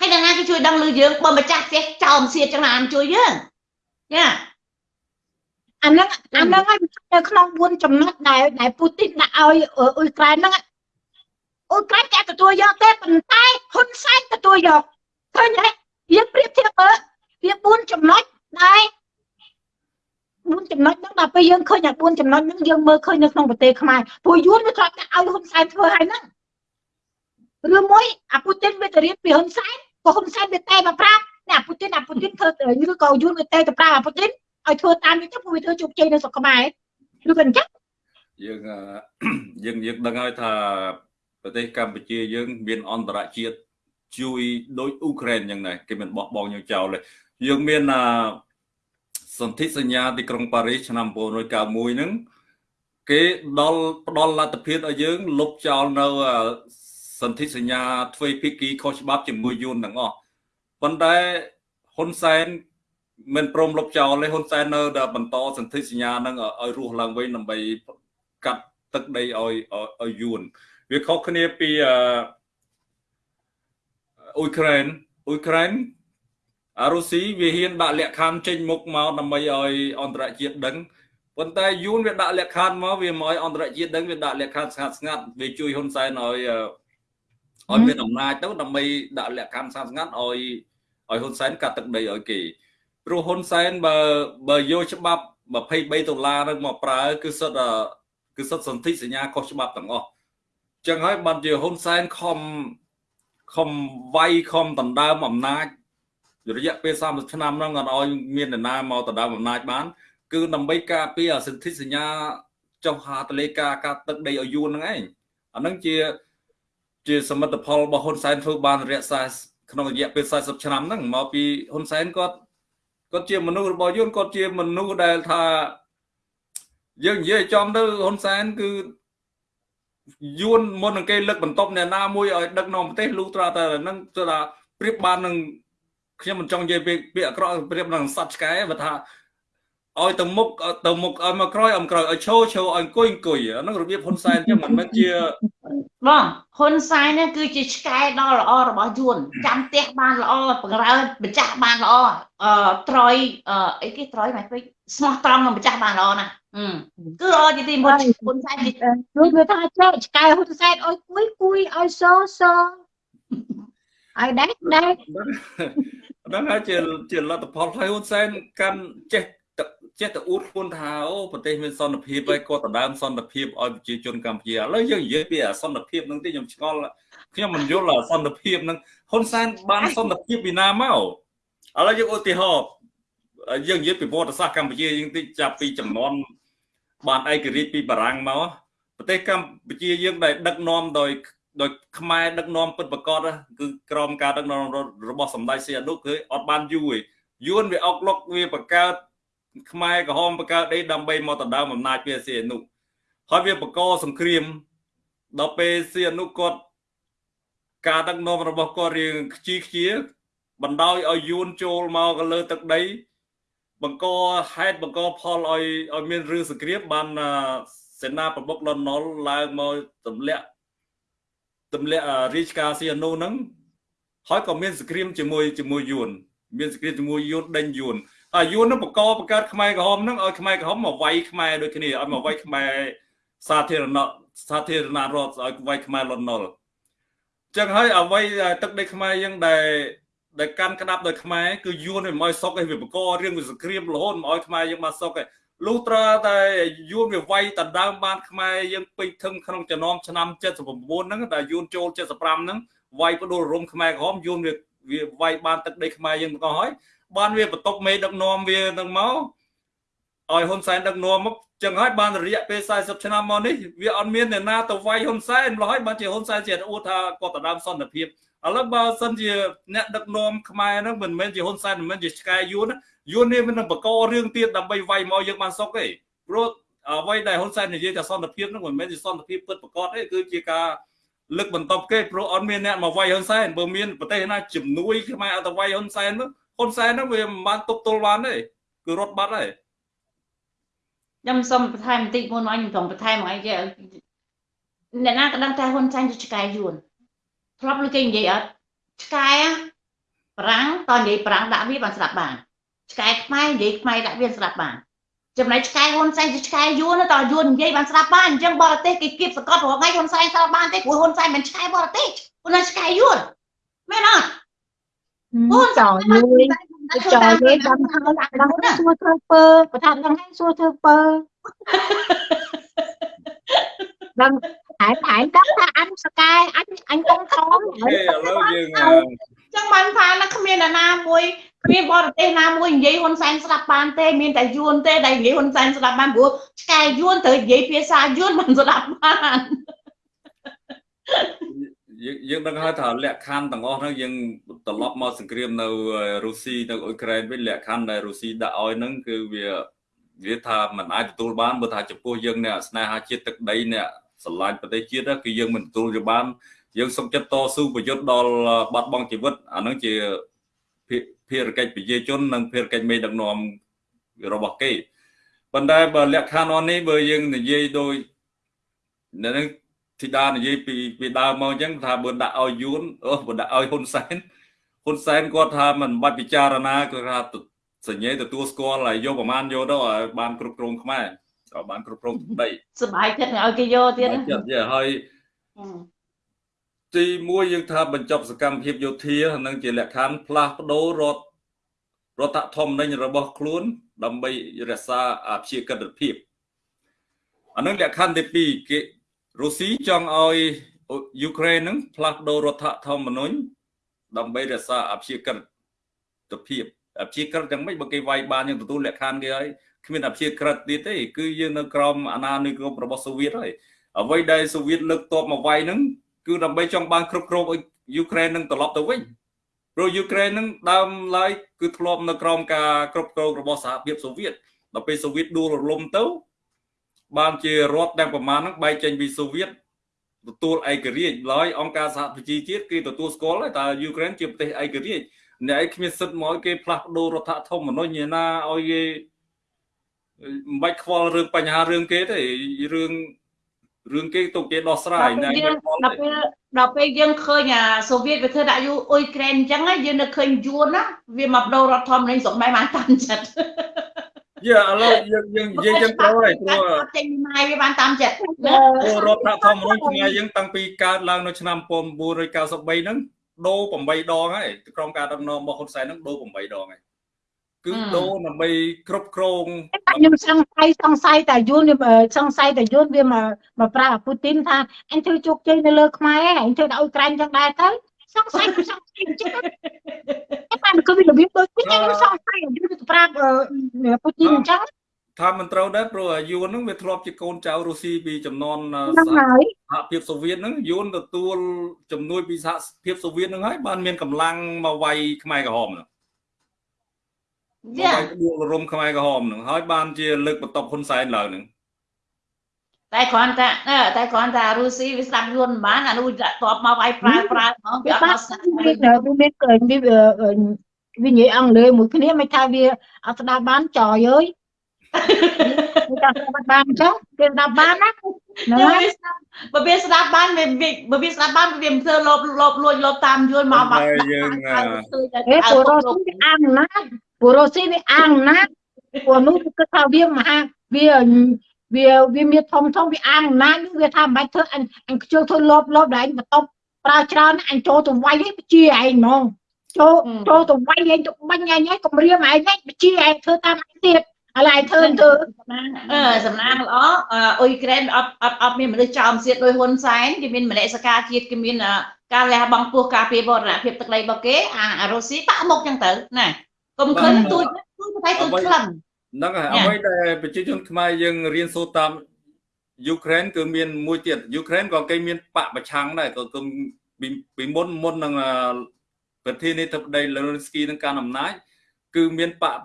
ហើយដល់ណាគេជួយដឹងលើយើងបើម្ចាស់ផ្ទះចោលមសៀតចឹងណាអត់ជួយយើងយ៉ាអាហ្នឹងអាហ្នឹងហើយនៅក្នុង4ចំណុចដែលដែលពូទីនដាក់ឲ្យអ៊ុយក្រែនហ្នឹងអ៊ុយក្រែនគេទទួលយកទេប៉ុន្តែហ៊ុនសែនទទួលយកឃើញទេយើងប្រៀបធៀបមើលវា4ចំណុចដែរ 4ចំណុចហ្នឹងដល់ពេលយើងឃើញអា4ចំណុចហ្នឹងយើងមើលឃើញនៅក្នុងប្រទេសខ្មែរព្រោះយួនវាធ្លាប់តែឲ្យហ៊ុនសែនធ្វើឲ្យហ្នឹងឬមួយអាពូទីនវាទៅរៀនពីហ៊ុនសែនក៏ហ៊ុនសែនវាតែមកប្រាប់តែអាពូទីនអាពូទីនធ្វើឬក៏យួនវាតែទៅប្រាប់អាពូទីនឲ្យធ្វើតាមនេះទៅព្រោះវាធ្វើជោគជ័យនៅស្រុកខ្មែរឬក៏អញ្ចឹងយើងយើងយើងដឹងហើយថាប្រទេសកម្ពុជាយើង មានអន្តរជាតិជួយដោយអ៊ុក្រែនយ៉ាងណាគេមិនបោះបង់យើងចោលទេយើងមាន សន្ធិសញ្ញាទីក្រុងប៉ារីសឆ្នាំ1991ហ្នឹងគេដល់ផ្ដល់លទ្ធភាពឲ្យយើងលុបចោលនៅសន្ធិសញ្ញាទ្វេភាគីខុសច្បាប់ជាមួយយួនទាំងអស់ប៉ុន្តែហ៊ុនសែនមិនព្រមលុបចោលទេហ៊ុនសែននៅតែបន្តសន្ធិសញ្ញាហ្នឹងឲ្យរស់ឡើងវិញដើម្បីកាត់ទឹកដីឲ្យឲ្យយួនវាខុសគ្នាពីអ៊ុយក្រែនអ៊ុយក្រែនអា រុស៊ីវាហ៊ានដាក់លក្ខខណ្ឌចេញមុខមកដើម្បីឲ្យអន្តរជាតិដឹងប៉ុន្តែយួនវាដាក់លក្ខខណ្ឌមកវាមកឲ្យអន្តរជាតិដឹងវាដាក់លក្ខខណ្ឌស្ងាត់ស្ងាត់វាជួយហ៊ុនសែនឲ្យឲ្យមានអំណាចទៅដើម្បីដាក់លក្ខខណ្ឌស្ងាត់ស្ងាត់ឲ្យឲ្យហ៊ុនសែនកាត់ទឹកដីឲ្យគេព្រោះហ៊ុនសែនបើបើយកច្បាប់23ដុល្លារនឹងមកប្រើគឺសុទ្ធគឺសុទ្ធសន្ធិសញ្ញាខុសច្បាប់ទាំងអស់ចឹងហើយបានជាហ៊ុនសែនខំខំវាយខំដណ្ដើមអំណាច រយៈពេល30ឆ្នាំហ្នឹងអត់ឲ្យមាននរណាមកដណ្ដើមអំណាចបាន គឺដើម្បីការពារសិទ្ធិសញ្ញាចុះហាតលេការការទឹកដីឲ្យយួនហ្នឹងឯងអាហ្នឹងជាជាសមិទ្ធផលរបស់ហ៊ុនសែនធ្វើបានរយៈ40ក្នុងរយៈពេល40ឆ្នាំហ្នឹងមកពីហ៊ុនសែនគាត់គាត់ជាមនុស្សរបស់យួនគាត់ជាមនុស្សដែលថាយើងនិយាយចំទៅហ៊ុនសែនគឺយួនមុននឹងគេលើកបន្ទប់អ្នកណាមួយឲ្យដឹកនាំប្រទេសលុះត្រាតែនឹងថាប្រៀបបាននឹង ខ្ញុំមិនចង់និយាយពាក្យអាក្រក់ប្រៀបនឹងសត្វឆ្កែបើថាឲ្យទៅមុខទៅមុខឲ្យមកក្រោយឲ្យក្រោយឲ្យឈោឈោឲ្យអង្គុយអង្គុយអាហ្នឹងរបៀបហ៊ុនសែនចឹងមិនមែនជាបងហ៊ុនសែននេះគឺជាឆ្កែដ៏ល្អរបស់យួនចាំផ្ទះបានល្អបង្រើម្ចាស់បានល្អអឺត្រយអីគេត្រយមកពេកស្មោះត្រង់នឹងម្ចាស់បានល្អណាស់គឺល្អជាទីមុនហ៊ុនសែនគេគឺវាថាចេះឆ្កែហ៊ុនសែនឲ្យគួយគួយឲ្យសសឲ្យដែកដែក ហ្នឹងហើយជាជាលទ្ធផលហើយហ៊ុនសែនកាន់ចេះចេះតែអួតខ្លួនថាអូប្រទេសមានសន្តិភាពហើយគាត់ដណ្ដើមសន្តិភាពឲ្យប្រជាជនកម្ពុជាឥឡូវយើងនិយាយពីអសន្តិភាពហ្នឹងទេខ្ញុំឆ្ងល់ខ្ញុំមិនយល់អសន្តិភាពហ្នឹងហ៊ុនសែនបានសន្តិភាពពីណាមកឥឡូវយើងឧទាហរណ៍យើងនិយាយពីប្រវត្តិសាស្ត្រកម្ពុជាយើងតិចចាប់ពីចំនួនបានឯករាជ្យពីបារាំងមកប្រទេសកម្ពុជាយើងដែលដឹកនាំដោយ ដោយខ្មែរដឹកនាំពិតប្រកបគឺក្រមការដឹកនាំរបស់សម្ដេចសីហនុគឺអត់បានយូរទេយួនវាអុកលុកវាបង្កើតខ្មែរក្រហមបង្កើតអីដើម្បីមកដណ្ដើមអំណាចពីសីហនុហើយវាបង្កសង្គ្រាមដល់ពេលសីហនុគាត់ការដឹកនាំរបស់គាត់រៀងខ្ជីខ្ជាបណ្ដោយឲ្យយួនចូលមកលើទឹកដី បង្កហេតុបង្កផលឲ្យឲ្យមានរឿងសង្គ្រាមបានសេនាប្រមុខលន់ណុលឡើងមកទម្លាក់ ទម្លាក់រាជការសៀនូហ្នឹងហើយក៏មានសង្គ្រាមជាមួយជាមួយយួនមានសង្គ្រាមជាមួយយួនដេញយួនហើយយួនហ្នឹងបង្កបង្កើតខ្មែរក្រហមហ្នឹងឲ្យខ្មែរក្រហមមកវាយខ្មែរដូចគ្នាឲ្យមកវាយខ្មែរសាធារណៈសាធារណរដ្ឋឲ្យវាយខ្មែរលន់ណុលចឹងហើយអ្វីទឹកដីខ្មែរយើងដែលដែលកាន់ក្តាប់ដោយខ្មែរគឺយួនមិនឲ្យសុកឯងវាបករឿងវាសង្គ្រាមរហូតមិនឲ្យខ្មែរយើងបានសុកឯង លុះត្រាតែយួនវាវាយដណ្ដើមបានខ្មែរយើងពេញធឹងក្នុងចំណោមឆ្នាំ79ហ្នឹងដែលយួនចូល75ហ្នឹងវាយបដូររំខ្មែរក្រហមយួនវាវាវាយបានទឹកដីខ្មែរយើងទាំងអស់ហើយបានវាបន្ទប់មេដឹកនាំវានឹងមកឲ្យហ៊ុនសែនដឹកនាំមកចឹងហើយបានរយៈពេល40ឆ្នាំមកនេះវាអត់មានអ្នកណាទៅវាយហ៊ុនសែនឡើយបានជាហ៊ុនសែនជាអួតថាគាត់ដណ្ដើមសន្តិភាពឥឡូវបើសិនជាអ្នកដឹកនាំខ្មែរហ្នឹងមិនមែនជាហ៊ុនសែនមិនមែនជាឆ្កែយួន យួននេះមិននឹងបករឿងទៀតដើម្បីវាយមកយើងបានសុកទេព្រោះអ្វីដែលហ៊ុនសែននិយាយថាសន្តិភាពហ្នឹងមិនមែនជាសន្តិភាពពិតប្រកបទេគឺជាការលើកបន្ទប់គេព្រោះអត់មានអ្នកមកវាយហ៊ុនសែនបើមានប្រទេសណាជំនួយខ្មែរអត់ទៅវាយហ៊ុនសែនហ្នឹងហ៊ុនសែនហ្នឹងវាមិនបានទប់ទល់បានទេគឺរត់បាត់ហើយខ្ញុំសូមបន្ថែមបន្តិចមុនមកខ្ញុំចង់បន្ថែមមកអីគេអ្នកណាក៏ដឹងថាហ៊ុនសែនជាឆ្កែយួនធ្លាប់លើគេនិយាយអត់ឆ្កែប្រាំងតនិយាយប្រាំងដាក់វាបានស្ដាប់បាន ឆ្កែខ្មែរនិយាយខ្មែរដាក់វាស្ដាប់បានចំណែកឆ្កែហ៊ុនសែនជាឆ្កែយួនតយួននិយាយបានស្ដាប់បានអញ្ចឹងបរទេសគេគៀបសកត់រាល់ថ្ងៃហ៊ុនសែនស្ដាប់បានទេព្រោះហ៊ុនសែនមិនឆ្កែបរទេសហ៊ុនសែនឆ្កែយួនមែនអត់ហ៊ុនចោលមួយចោលគេចាំថាដល់សួរធ្វើពើបើថាដល់ថ្ងៃសួរធ្វើពើដឹងហែមហែមដឹងថាអញសកែអញអញកងខំឥឡូវយើង ចឹងបានថាណាគ្មានណាមួយគ្មានបរទេសណាមួយនិយាយហ៊ុនសែនស្ដាប់បានទេមានតែយួនទេដែលនិយាយហ៊ុនសែនស្ដាប់បានព្រោះឆ្កែយួនត្រូវនិយាយភាសាយួនមិនស្ដាប់បានយើងយើងដឹងហើយថាលក្ខខណ្ឌទាំងអស់ហ្នឹងយើងត្រឡប់មកសង្គ្រាមនៅរុស្ស៊ីនៅអ៊ុយក្រែនវិញលក្ខខណ្ឌដែលរុស្ស៊ីដាក់ឲ្យហ្នឹងគឺវាវាថាมันអាចទទួលបានបើថាចំពោះយើងអ្នកស្នេហាជាតិទឹកដីអ្នកស្រឡាញ់ប្រទេសជាតិគឺយើងមិនទទួលយកបាន យើងសុខចិត្តតស៊ូប្រយុទ្ធដល់បាត់បង់ជីវិតអានឹងជាភារកិច្ចប្រជាជននិងភារកិច្ចមេដឹកនាំរបស់គេប៉ុន្តែបើលក្ខខណ្ឌនេះបើយើងនិយាយដោយនឹងធីតានិយាយពីពីដើមមកអញ្ចឹងថាបើដាក់ឲ្យយួនអូបើដាក់ឲ្យហ៊ុនសែនហ៊ុនសែនគាត់ថាមិនបាច់ពិចារណាគាត់ថាសញ្ញេទទួលស្គាល់ហើយយកប្រមាណយកទៅឲ្យបានគ្រប់គ្រងខ្មែរឲ្យបានគ្រប់គ្រងដីសុបាយចិត្តឲ្យគេយកទៀតចិត្តយហើយ ទី1យើងថាបញ្ចប់សកម្មភាពយោធានឹងជាលក្ខខណ្ឌផ្លាស់ប្ដូររដ្ឋរដ្ឋធម្មនុញ្ញរបស់ខ្លួន ដើម្បីរក្សាអភិកិត្តិភាពអានឹងលក្ខខណ្ឌទី2គេរុស្ស៊ីចង់ឲ្យយូក្រែនហ្នឹងផ្លាស់ប្ដូររដ្ឋធម្មនុញ្ញដើម្បីរក្សាអព្យាក្រឹតភាពអព្យាក្រឹតយ៉ាងម៉េចបើគេវាយបានយើងទទួលលក្ខខណ្ឌគេហើយគ្មានអព្យាក្រឹតទៀតទេគឺយើងនៅក្រោមអាណានិគមរបស់សូវៀតហើយអ្វីដែលសូវៀតលើកតបមកវាយហ្នឹង គឺដើម្បីចង់បានគ្រប់គ្រងឲ្យយូក្រែននឹងត្រឡប់ទៅវិញព្រោះយូក្រែននឹងដើមឡើយគឺធ្លាប់នៅក្រោមការគ្រប់គ្រងរបស់សហភាពសូវៀតដល់ពេលសូវៀតដួលរលំទៅ បានជារដ្ឋទាំងប្រមាណហ្នឹងបែកចេញពីសូវៀតទទួលឯករាជ្យឡើយអង្គការសហប្រជាជាតិគេទទួលស្គាល់ហើយតើយូក្រែនជាប្រទេសឯករាជ្យអ្នកឯងគ្មានសិទ្ធិមកឲ្យគេផ្លាស់ប្ដូររដ្ឋធម្មនុញ្ញណាឲ្យគេមិនបាច់ខ្វល់រឿងបញ្ហារឿងគេទេរឿង រឿងគេទុកគេដោះស្រាយណាដល់ពេលដល់ពេលយើងឃើញអាសូវៀតវាធ្វើដាក់យូអ៊ុយក្រែនអញ្ចឹងយើងនៅឃើញយួនណាវាមកបដូររដ្ឋធម្មនុញ្ញស្រុកម៉ែបានតាមចិត្តយ៉ាឥឡូវយើងយើងនិយាយចឹងត្រូវហើយព្រោះចេញម៉ែវាបានតាមចិត្តព្រោះរដ្ឋធម្មនុញ្ញខ្មែរយើងតាំងពីកើតឡើងនៅឆ្នាំ1993ហ្នឹងដូរ8ដងហើយក្រុមការដឹកនាំរបស់ហ៊ុនសែនហ្នឹងដូរ8ដងហើយ គឺដូរដើម្បីគ្រប់គ្រងខ្ញុំសង្ស័យសង្ស័យតែយួនសង្ស័យតែយួនវាមកមកប្រាប់ពូទីនថាអញធ្វើជោគជ័យនៅលើខ្មែរអញធ្វើដល់ឲ្យក្រែងចឹងដែរទៅសង្ស័យសង្ស័យចឹងតែបានគឺវារបៀបដូចគ្នាខ្ញុំសង្ស័យយួនទៅប្រាប់ពូទីនអញ្ចឹងថាមិនត្រូវដែរព្រោះយួនហ្នឹងវាធ្លាប់ជាកូនចៅរុស្ស៊ីពីចំនួនសហភាពសូវៀតហ្នឹងយួនទទួលជំនួយពីសហភាពសូវៀតហ្នឹងហើយបានមានកម្លាំងមកវាយខ្មែរក្រហមហ្នឹង យ៉ាដួលរំខ្មែរក្រហមនឹងហើយបានជាលើកបន្ទប់ហ៊ុនសែនឡើងនឹងតែគ្រាន់តែតែគ្រាន់តែរុស្ស៊ីវាស្ដាប់យួនបានអានោះដាក់តបមកវាយប្រើប្រើហ្មងវាអត់ស្ដាប់វាមានវានិយាយអង់គ្លេសមួយគ្នាមិនថាវាអត់ស្ដាប់បានចយអើយវាស្ដាប់បានអញ្ចឹងវាស្ដាប់បានណាបើវាស្ដាប់បានវាបើវាស្ដាប់បានវាមិនធ្វើលបលបលួចលបតាមយួនមកមកយើងអេពូរ៉ូស៊ីវាអាំណា ពូរ៉ូស៊ីវាអាំណាពួកនោះគឺថាវាមហាវាវាវាមានធំធំវាអាំណាវាថាមិនបាច់ធ្វើអញអញខ្ជិលធ្វើលបលបដែលអញបន្ទប់ប្រើច្រើនអញចូលទៅវាយឯងជាឯងហ្មងចូលចូលទៅវាយឯងទៅបាញ់ឯងឯងគម្រាមឯងឯងជាឯងធ្វើតាមឯងទៀតឥឡូវឯងធ្វើធ្វើអឺសំណាងល្អអ៊ុយក្រែនអត់អត់អត់មានមនុស្សចោមសៀតដោយហ៊ុនសែនគេមានមនសិការជាតិគេមានការលះបង់ពោះការពារបរណភាពទឹកដីរបស់គេអារុស្ស៊ីបាក់មុខចឹងទៅណា កុំឃើញទូចទូចតែទូចខ្លាំងហ្នឹងហើយអ្វីដែលប្រជាជនខ្មែរយើងរៀនសូត្រតាមយូក្រែនគឺមានមួយទៀតយូក្រែនក៏គេមានបកប្រឆាំងដែរក៏គឺពីមុនមុននឹងប្រធានាធិបតីលេនស្គីនឹងកាន់អំណាចគឺមានបក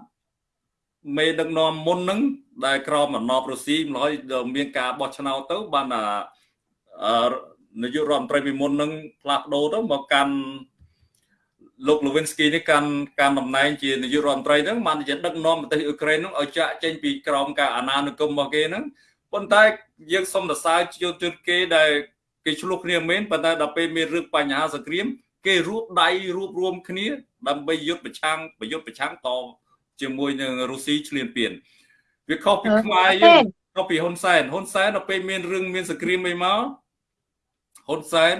មេដឹកនាំមុនហ្នឹងដែលក្រមអំណបរុស្ស៊ីម្ល៉េះមានការបោះឆ្នោតទៅបាននាយករដ្ឋមន្ត្រីពីមុនហ្នឹងផ្លាស់ប្ដូរទៅមកកាន់ លោកលូវិនស្គីនេះកាន់កាន់តំណែងជានាយករដ្ឋមន្ត្រីហ្នឹងបានជាដឹកនាំប្រទេសអ៊ុយក្រែនហ្នឹងឲ្យចាក់ចេញពីក្រមការអាណានិគមរបស់គេហ្នឹងប៉ុន្តែយើងសុំសរសើរជួទគេដែលគេឆ្លោះគ្នាមែនប៉ុន្តែដល់ពេលមានរឿងបញ្ហាសង្គ្រាម គេរួបដៃរួបរวมគ្នា ដើម្បីយុទ្ធប្រឆាំងប្រយុទ្ធប្រឆាំងតជាមួយនឹងរុស្ស៊ីឈ្លានពានវាខុសពីខ្មែរយើងខុសពីហ៊ុនសែនហ៊ុនសែនដល់ពេលមានរឿងមានសង្គ្រាមអីមកហ៊ុនសែន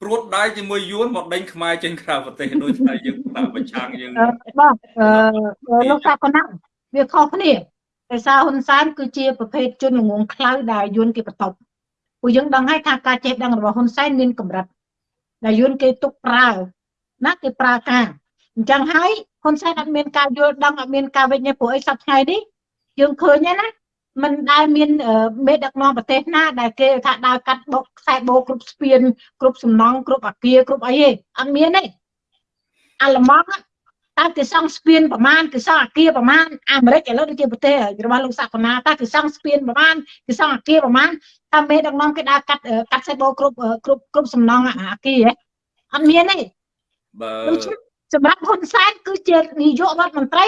ព្រួតដៃជាមួយយួនមកដេញខ្មែរចេញក្រៅប្រទេសដូចតែយើងតាមប្រឆាំងយើងបងអឺលោកសាកណាវាខុសគ្នាដោយសារហ៊ុនសែនគឺជាប្រភេទជនល្ងងខ្លៅដែលយួនគេបន្ទប់ពួកយើងដឹងហើយថាការចេះដឹងរបស់ហ៊ុនសែនមានកម្រិតដែលយួនគេទុកប្រើណាគេប្រើការអញ្ចឹងហើយហ៊ុនសែនអត់មានការយល់ដឹងអត់មានការវិញ្ញាព្រោះអីសប្តាហ៍នេះយើងឃើញណា មិនដែលមានមេដឹកនាំប្រទេសណាដែលគេថាដើរកាត់បុកខ្សែបោគ្រប់ស្ពានគ្រប់សំណង់គ្រប់អាគារគ្រប់អីទេអត់មានទេអាល្លឺម៉ង់តើគេសង់ស្ពានប្រមាណគេសង់អាគារប្រមាណអាមេរិកឥឡូវដូចជាប្រទេសរបស់លោកសាកណាតើគេសង់ស្ពានប្រមាណគេសង់អាគារប្រមាណតើមេដឹកនាំគេដើរកាត់កាត់ខ្សែបោគ្រប់គ្រប់គ្រប់សំណង់អាគារអត់មានទេបើសម្រាប់ហ៊ុនសែនគឺជានាយករដ្ឋមន្ត្រី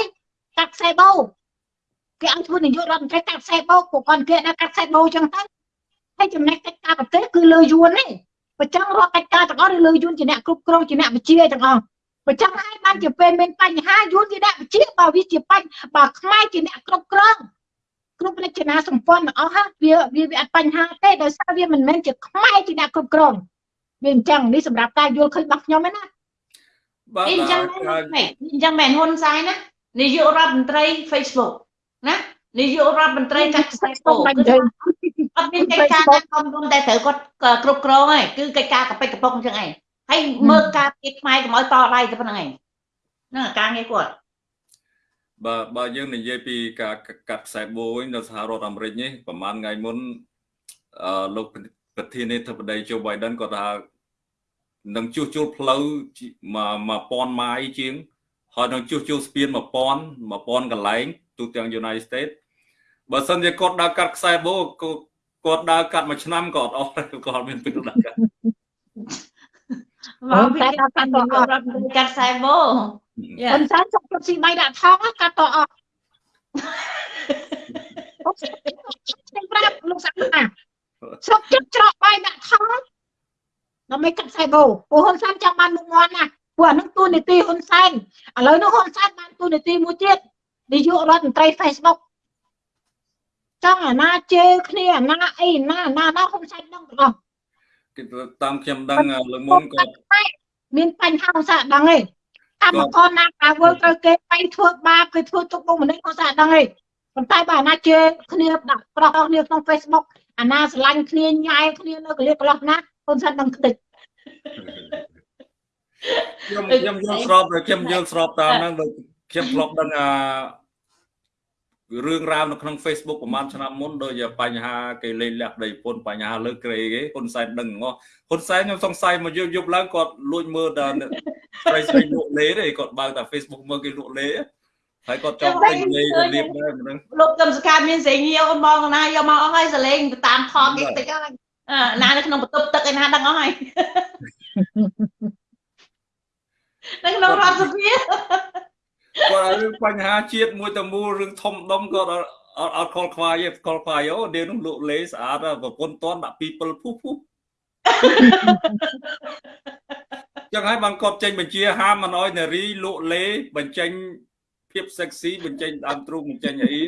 កាត់ខ្សែបោ គេឲ្យធ្វើនាយករដ្ឋមន្ត្រីកាត់ខ្សែបោពួកគាត់គេដាក់កាត់ខ្សែបោចឹងទៅហើយចំណែកកិច្ចការប្រទេសគឺលើយួនទេបើចឹងរកកិច្ចការទាំងអស់លើយួនជាអ្នកគ្រប់គ្រងជាអ្នកវិជាទាំងអស់បើចឹងហើយបានជាពេលមានបញ្ហាយួនជាអ្នកវិជាបើវាជាបញ្ហាបើខ្មែរជាអ្នកគ្រប់គ្រងគ្រប់រចនាសម្ព័ន្ធទាំងអស់វាវាវាអត់បញ្ហាទេដោយសារវាមិនមែនជាខ្មែរជាអ្នកគ្រប់គ្រងវាអញ្ចឹងនេះសម្រាប់ការយល់ឃើញរបស់ខ្ញុំឯណាបាទអញ្ចឹងមែនអញ្ចឹងមែនហ៊ុនសែនណានាយករដ្ឋមន្ត្រី Facebook ណានាយករដ្ឋមន្ត្រីកាត់ខ្សែពោគឺអត់មានកិច្ចការណាធំធំតែត្រូវគាត់គ្រប់គ្រងហើយគឺកិច្ចការកប៉ិចកប៉ុកអញ្ចឹងឯងហើយមើលការពីខ្មែរកុំឲ្យតដៃទៅប៉ុណ្្នឹងឯងហ្នឹងការងារគាត់បើបើយើងនិយាយពីការកាត់ខ្សែបូវិញនៅសហរដ្ឋអាមេរិកនេះប្រហែលថ្ងៃមុនអឺលោកប្រធានាធិបតី Joe Biden គាត់ថានឹងជួសជុលផ្លូវ1000ម៉ាយជាងហើយនឹងជួសជុលស្ពាន1000 1000កន្លែង ទូទាំង United States បើសិនជាគាត់ដើរកាត់ខ្សែបូគាត់ដើរកាត់មួយឆ្នាំក៏អត់អស់គាត់មានពេលដើរកាត់មកពីកាត់កាត់កាត់ខ្សែបូប៉ុន្តែចុកស៊ីបៃដាក់ថងកាត់តអស់ខ្ញុំប្រាប់លោកសាក់ណាស្រុកចិត្តច្រកបាយដាក់ថងដើម្បីកាត់ខ្សែបូព្រោះហ៊ុនសែនចាំបានមុខមាត់ណាព្រោះអានឹងទូនីតិហ៊ុនសែនឥឡូវនោះហ៊ុនសែនបានទូនីតិមួយទៀត នាយករដ្ឋមន្ត្រី Facebook ចង់អាណាជេរគ្នាអាណាអីណាណាណាហ៊ុនសែនដឹងទាំងអស់គេតាមខ្ញុំដឹងលើមុនក៏មានបញ្ហាហ៊ុនសែនដឹងទេកម្មករណាការវើត្រូវគេបៃធ្វើបាបគេធ្វើទុកបុកម្នេញហ៊ុនសែនដឹងទេប៉ុន្តែបើអាណាជេរគ្នាដាក់ប្រោះគ្នាក្នុង Facebook អាណាស្រឡាញ់គ្នាញ៉ែគ្នានៅកលៀកកន្លោះណាហ៊ុនសែនដឹងខ្ទេចខ្ញុំខ្ញុំយល់ស្របខ្ញុំយល់ស្របតាមហ្នឹងដូចខ្ញុំធ្លាប់ដឹងអា រឿងរ៉ាវនៅក្នុង Facebook ប្រហែលឆ្នាំមុនដូចបញ្ហាគេលេងលះប្តីប្រពន្ធបញ្ហាលើក្រេគេហ៊ុនសែនដឹងងោះហ៊ុនសែនខ្ញុំសង្ស័យមកយប់យប់ឡើងគាត់លួចមើលដល់ស្រីស្រីលក់លេទេគាត់បើកតែ Facebook មើលគេលក់លេហើយគាត់ចង់ទិញលេទៅលៀបដែរហ្នឹងលោកកឹមសកាមានសេងងាវបងណាយកមកអស់ហើយសលេងទៅតាមខគេតិចហើយណានៅក្នុងបន្ទប់ទឹកឯណាដឹងអស់ហើយនៅក្នុងរដ្ឋសភា គាត់រឿងបញ្ហាជាតិមួយទៅមូលរឿងធំដុំគាត់អត់អត់ខលខ្វាយទេខលខ្វាយអូដេនោះលក់លេស្អាតប្រពន្ធតន់ដាក់ពីពិលភុះភុះចឹងហើយបានគាត់ចេញបញ្ជាហាមមិនអោយនារីលក់លេបញ្ចេញភាព sexy បញ្ចេញដើមទ្រូងបញ្ចេញអី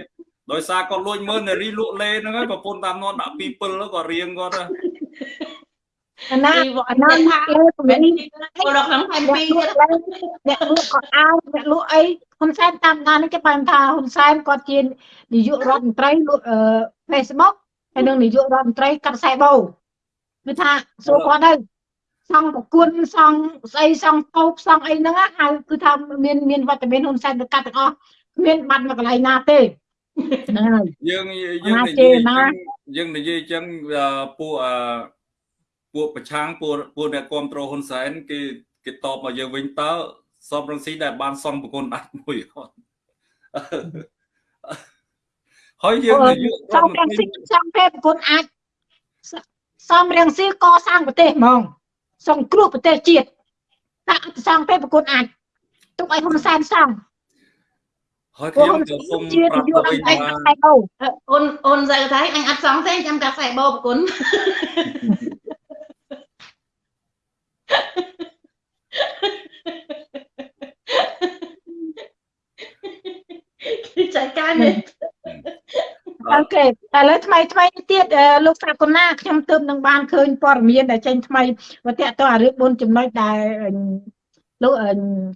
ដោយសារគាត់លួចមើលនារីលក់លេហ្នឹងហើយប្រពន្ធតាមនន់ដាក់ពីពិលក៏រៀងគាត់ អាណាអាណាថាមិនចូលក្នុងផែនទីទៀតអ្នកលក់ក៏អោអ្នកលក់អីហ៊ុនសែនតាមដាននេះគេបានថាហ៊ុនសែនគាត់ជានាយករដ្ឋមន្ត្រីលក់ Facebook ហើយនឹងនាយករដ្ឋមន្ត្រីកាត់ខ្សែបោគឺថាសួរគាត់ទៅសង់ប្រគុណសង់ស្អីសង់តូបសង់អីហ្នឹងហៅគឺថាមានមានវត្តមានហ៊ុនសែនទៅកាត់ទាំងអស់គ្មានបាត់មកកន្លែងណាទេហ្នឹងហើយយើងយើងនិយាយយើងនិយាយចឹងពួក ពួកប្រឆាំងពួកពួកអ្នកគ្រប់គ្រងហ៊ុនសែនគេគេតបមកយើងវិញតើសំរងស៊ីដែលបានសង់ប្រគុណអាចមួយអត់ហើយយើងសំរងស៊ីសង់ទេប្រគុណអាចសំរងស៊ីកសាងប្រទេសហ្មងសង្គ្រោះប្រទេសជាតិដាក់សង់ទេប្រគុណអាចទុកឲ្យហ៊ុនសែនសង់ហើយខ្ញុំក៏សូមប្រាប់ទៅវិញថាអូនអូនស្អីថាអញអត់សង់ទេចាំកាត់ខ្សែបោប្រគុណ គឺចាយការនេះអូខេឥឡូវថ្មីថ្មីទៀតលោកស្រាប់កូណាខ្ញុំទើបនឹងបានឃើញព័ត៌មានដែលចេញថ្មីមកតាក់ទងអារឿង4ចំណុចដែល លោក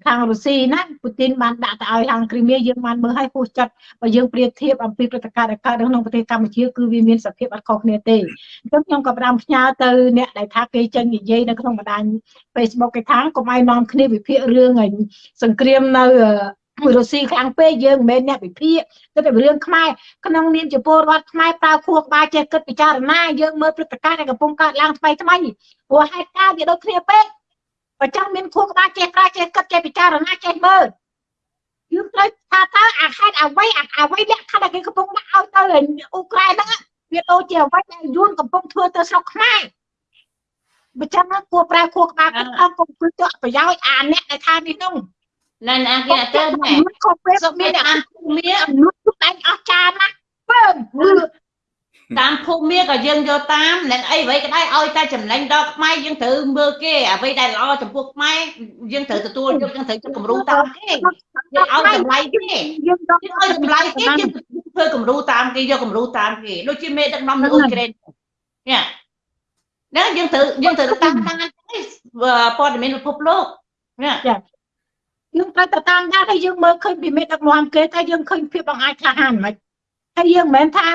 ខាងរុស្ស៊ីណាពូទីនបានដាក់ទៅឲ្យខាងគ្រីមៀយើងបានមើលឲ្យពុះចិត្តបើយើងប្រៀបធៀបអំពីព្រឹត្តិការណ៍ដែលកើតក្នុងប្រទេសកម្ពុជាគឺវាមានសភាពអត់ខុសគ្នាទេអញ្ចឹងខ្ញុំក៏ផ្ដាំផ្ញើទៅអ្នកដែលថាគេចេញនិយាយនៅក្នុងបណ្ដាញ Facebook គេថាកុំឲ្យនាំគ្នាវិភាគរឿងសង្គ្រាមនៅរុស្ស៊ីខាងពេកយើងមិនមែនអ្នកវិភាគគិតតែរឿងខ្មែរក្នុងនាមជាពលរដ្ឋខ្មែរប្រើខួរក្បាលចេះគិតពិចារណាយើងមើលព្រឹត្តិការណ៍ដែលកំពុងកើតឡើងថ្មីថ្មីព្រោះហេតុការណ៍វាដូចគ្នាពេក បើចង់មានខួរក្បាលចេះប្រើចេះគិតចេះពិចារណាចេះមើលយើងត្រូវថាតើអាហេតុអ្វីអ្វីលក្ខខណ្ឌដែលគេកំពុងដាក់ឲ្យទៅអ៊ុក្រែនហ្នឹងវាដូចជាអ្វីដែលយួនកំពុងធ្វើទៅស្រុកខ្មែរបើចឹងគួរប្រើខួរក្បាលគិតអស់កុំគិតទៅប្រយោជន៍អាអ្នកដែលថានេះនោះណែអាគេអត់ទៅណែខុសពេលមានអាភូមិអនុទុកឯងអស់ចាណាពើ តាមភូមិក៏យើងយកតាមនឹងអីអ្វីក៏ដោយឲ្យតែចំណេញដល់ខ្មែរយើងត្រូវមើលគេអ្វីដែលល្អចំពោះខ្មែរយើងត្រូវទទួលយកយើងត្រូវគំរូតាមគេយើងឲ្យតម្លៃគេយើងឲ្យតម្លៃគេយើងធ្វើគំរូតាមគេយកគំរូតាមគេដូចជាមេដឹកនាំនៅអ៊ុយក្រែននេះណាយើងត្រូវយើងត្រូវតាមតាមព័ត៌មានពិភពលោកណាយើងត្រូវទៅតាមដានហើយយើងមើលឃើញពីមេដឹកនាំគេតែយើងឃើញភាពបង្អាយក្លាហានមិន ហើយយើងមិនមែនថា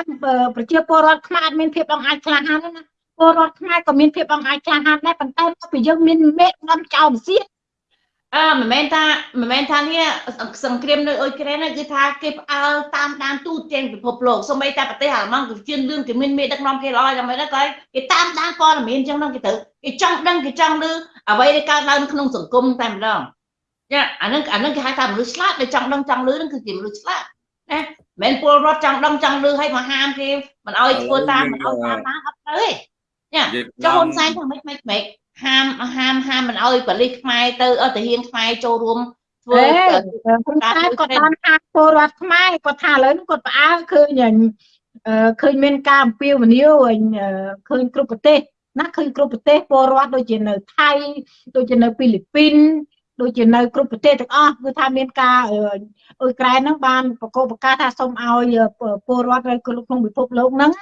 ប្រជាពលរដ្ឋខ្មែរអត់មានភាពអង្អាចក្លាហានទេណាពលរដ្ឋខ្មែរក៏មានភាពអង្អាចក្លាហានដែរប៉ុន្តែពីយើងមានមេដំចោលសៀតអឺមិនមែនថាមិនមែនថានេះសង្គ្រាមនៅអ៊ុយក្រែនគឺថាគេផ្អើលតាមដានទូទាំងពិភពលោកសូម្បីតែប្រទេសអាល្លឺម៉ង់ក៏ជឿនលឿនគេមានមេដឹកនាំគេល្អយ៉ាងម៉េចដែរក៏គេតាមដានព័ត៌មានអញ្ចឹងហ្នឹងគេទៅគេចង់ដឹងគេចង់ឮអ្វីដែលកើតឡើងក្នុងសង្គមតែម្ដងចាអានឹងអានឹងគេហៅថាមនុស្សឆ្លាតដែលចង់ដឹងចង់ឮហ្នឹងគឺជាមនុស្សឆ្លាតណា មិនពលរដ្ឋចង់ដឹងចង់ឮឲ្យមកហាមគេមិនអោយធ្វើតាមមិនអោយតាមតាមអត់ទៅទេចាចុះហ៊ុនសែនថាម៉េចម៉េចម៉េចហាមហាមហាមមិនអោយប៉លិសខ្មែរទៅអត់ទាហានខ្មែរចូលរួមធ្វើហ៊ុនសែនគាត់បានហាមពលរដ្ឋខ្មែរគាត់ថាឥឡូវនេះគាត់ផ្អើលឃើញឃើញមានការអំពាវនាវឃើញគ្រប់ប្រទេសណាឃើញគ្រប់ប្រទេសពលរដ្ឋដូចជានៅថៃដូចជានៅហ្វីលីពីន ដូចជានៅគ្រប់ប្រទេសទាំងអស់គឺថាមានការអ៊ុយក្រែនហ្នឹងបានប្រកបប្រកាសថាសូមឲ្យពលរដ្ឋនៅក្នុងពិភពលោកហ្នឹង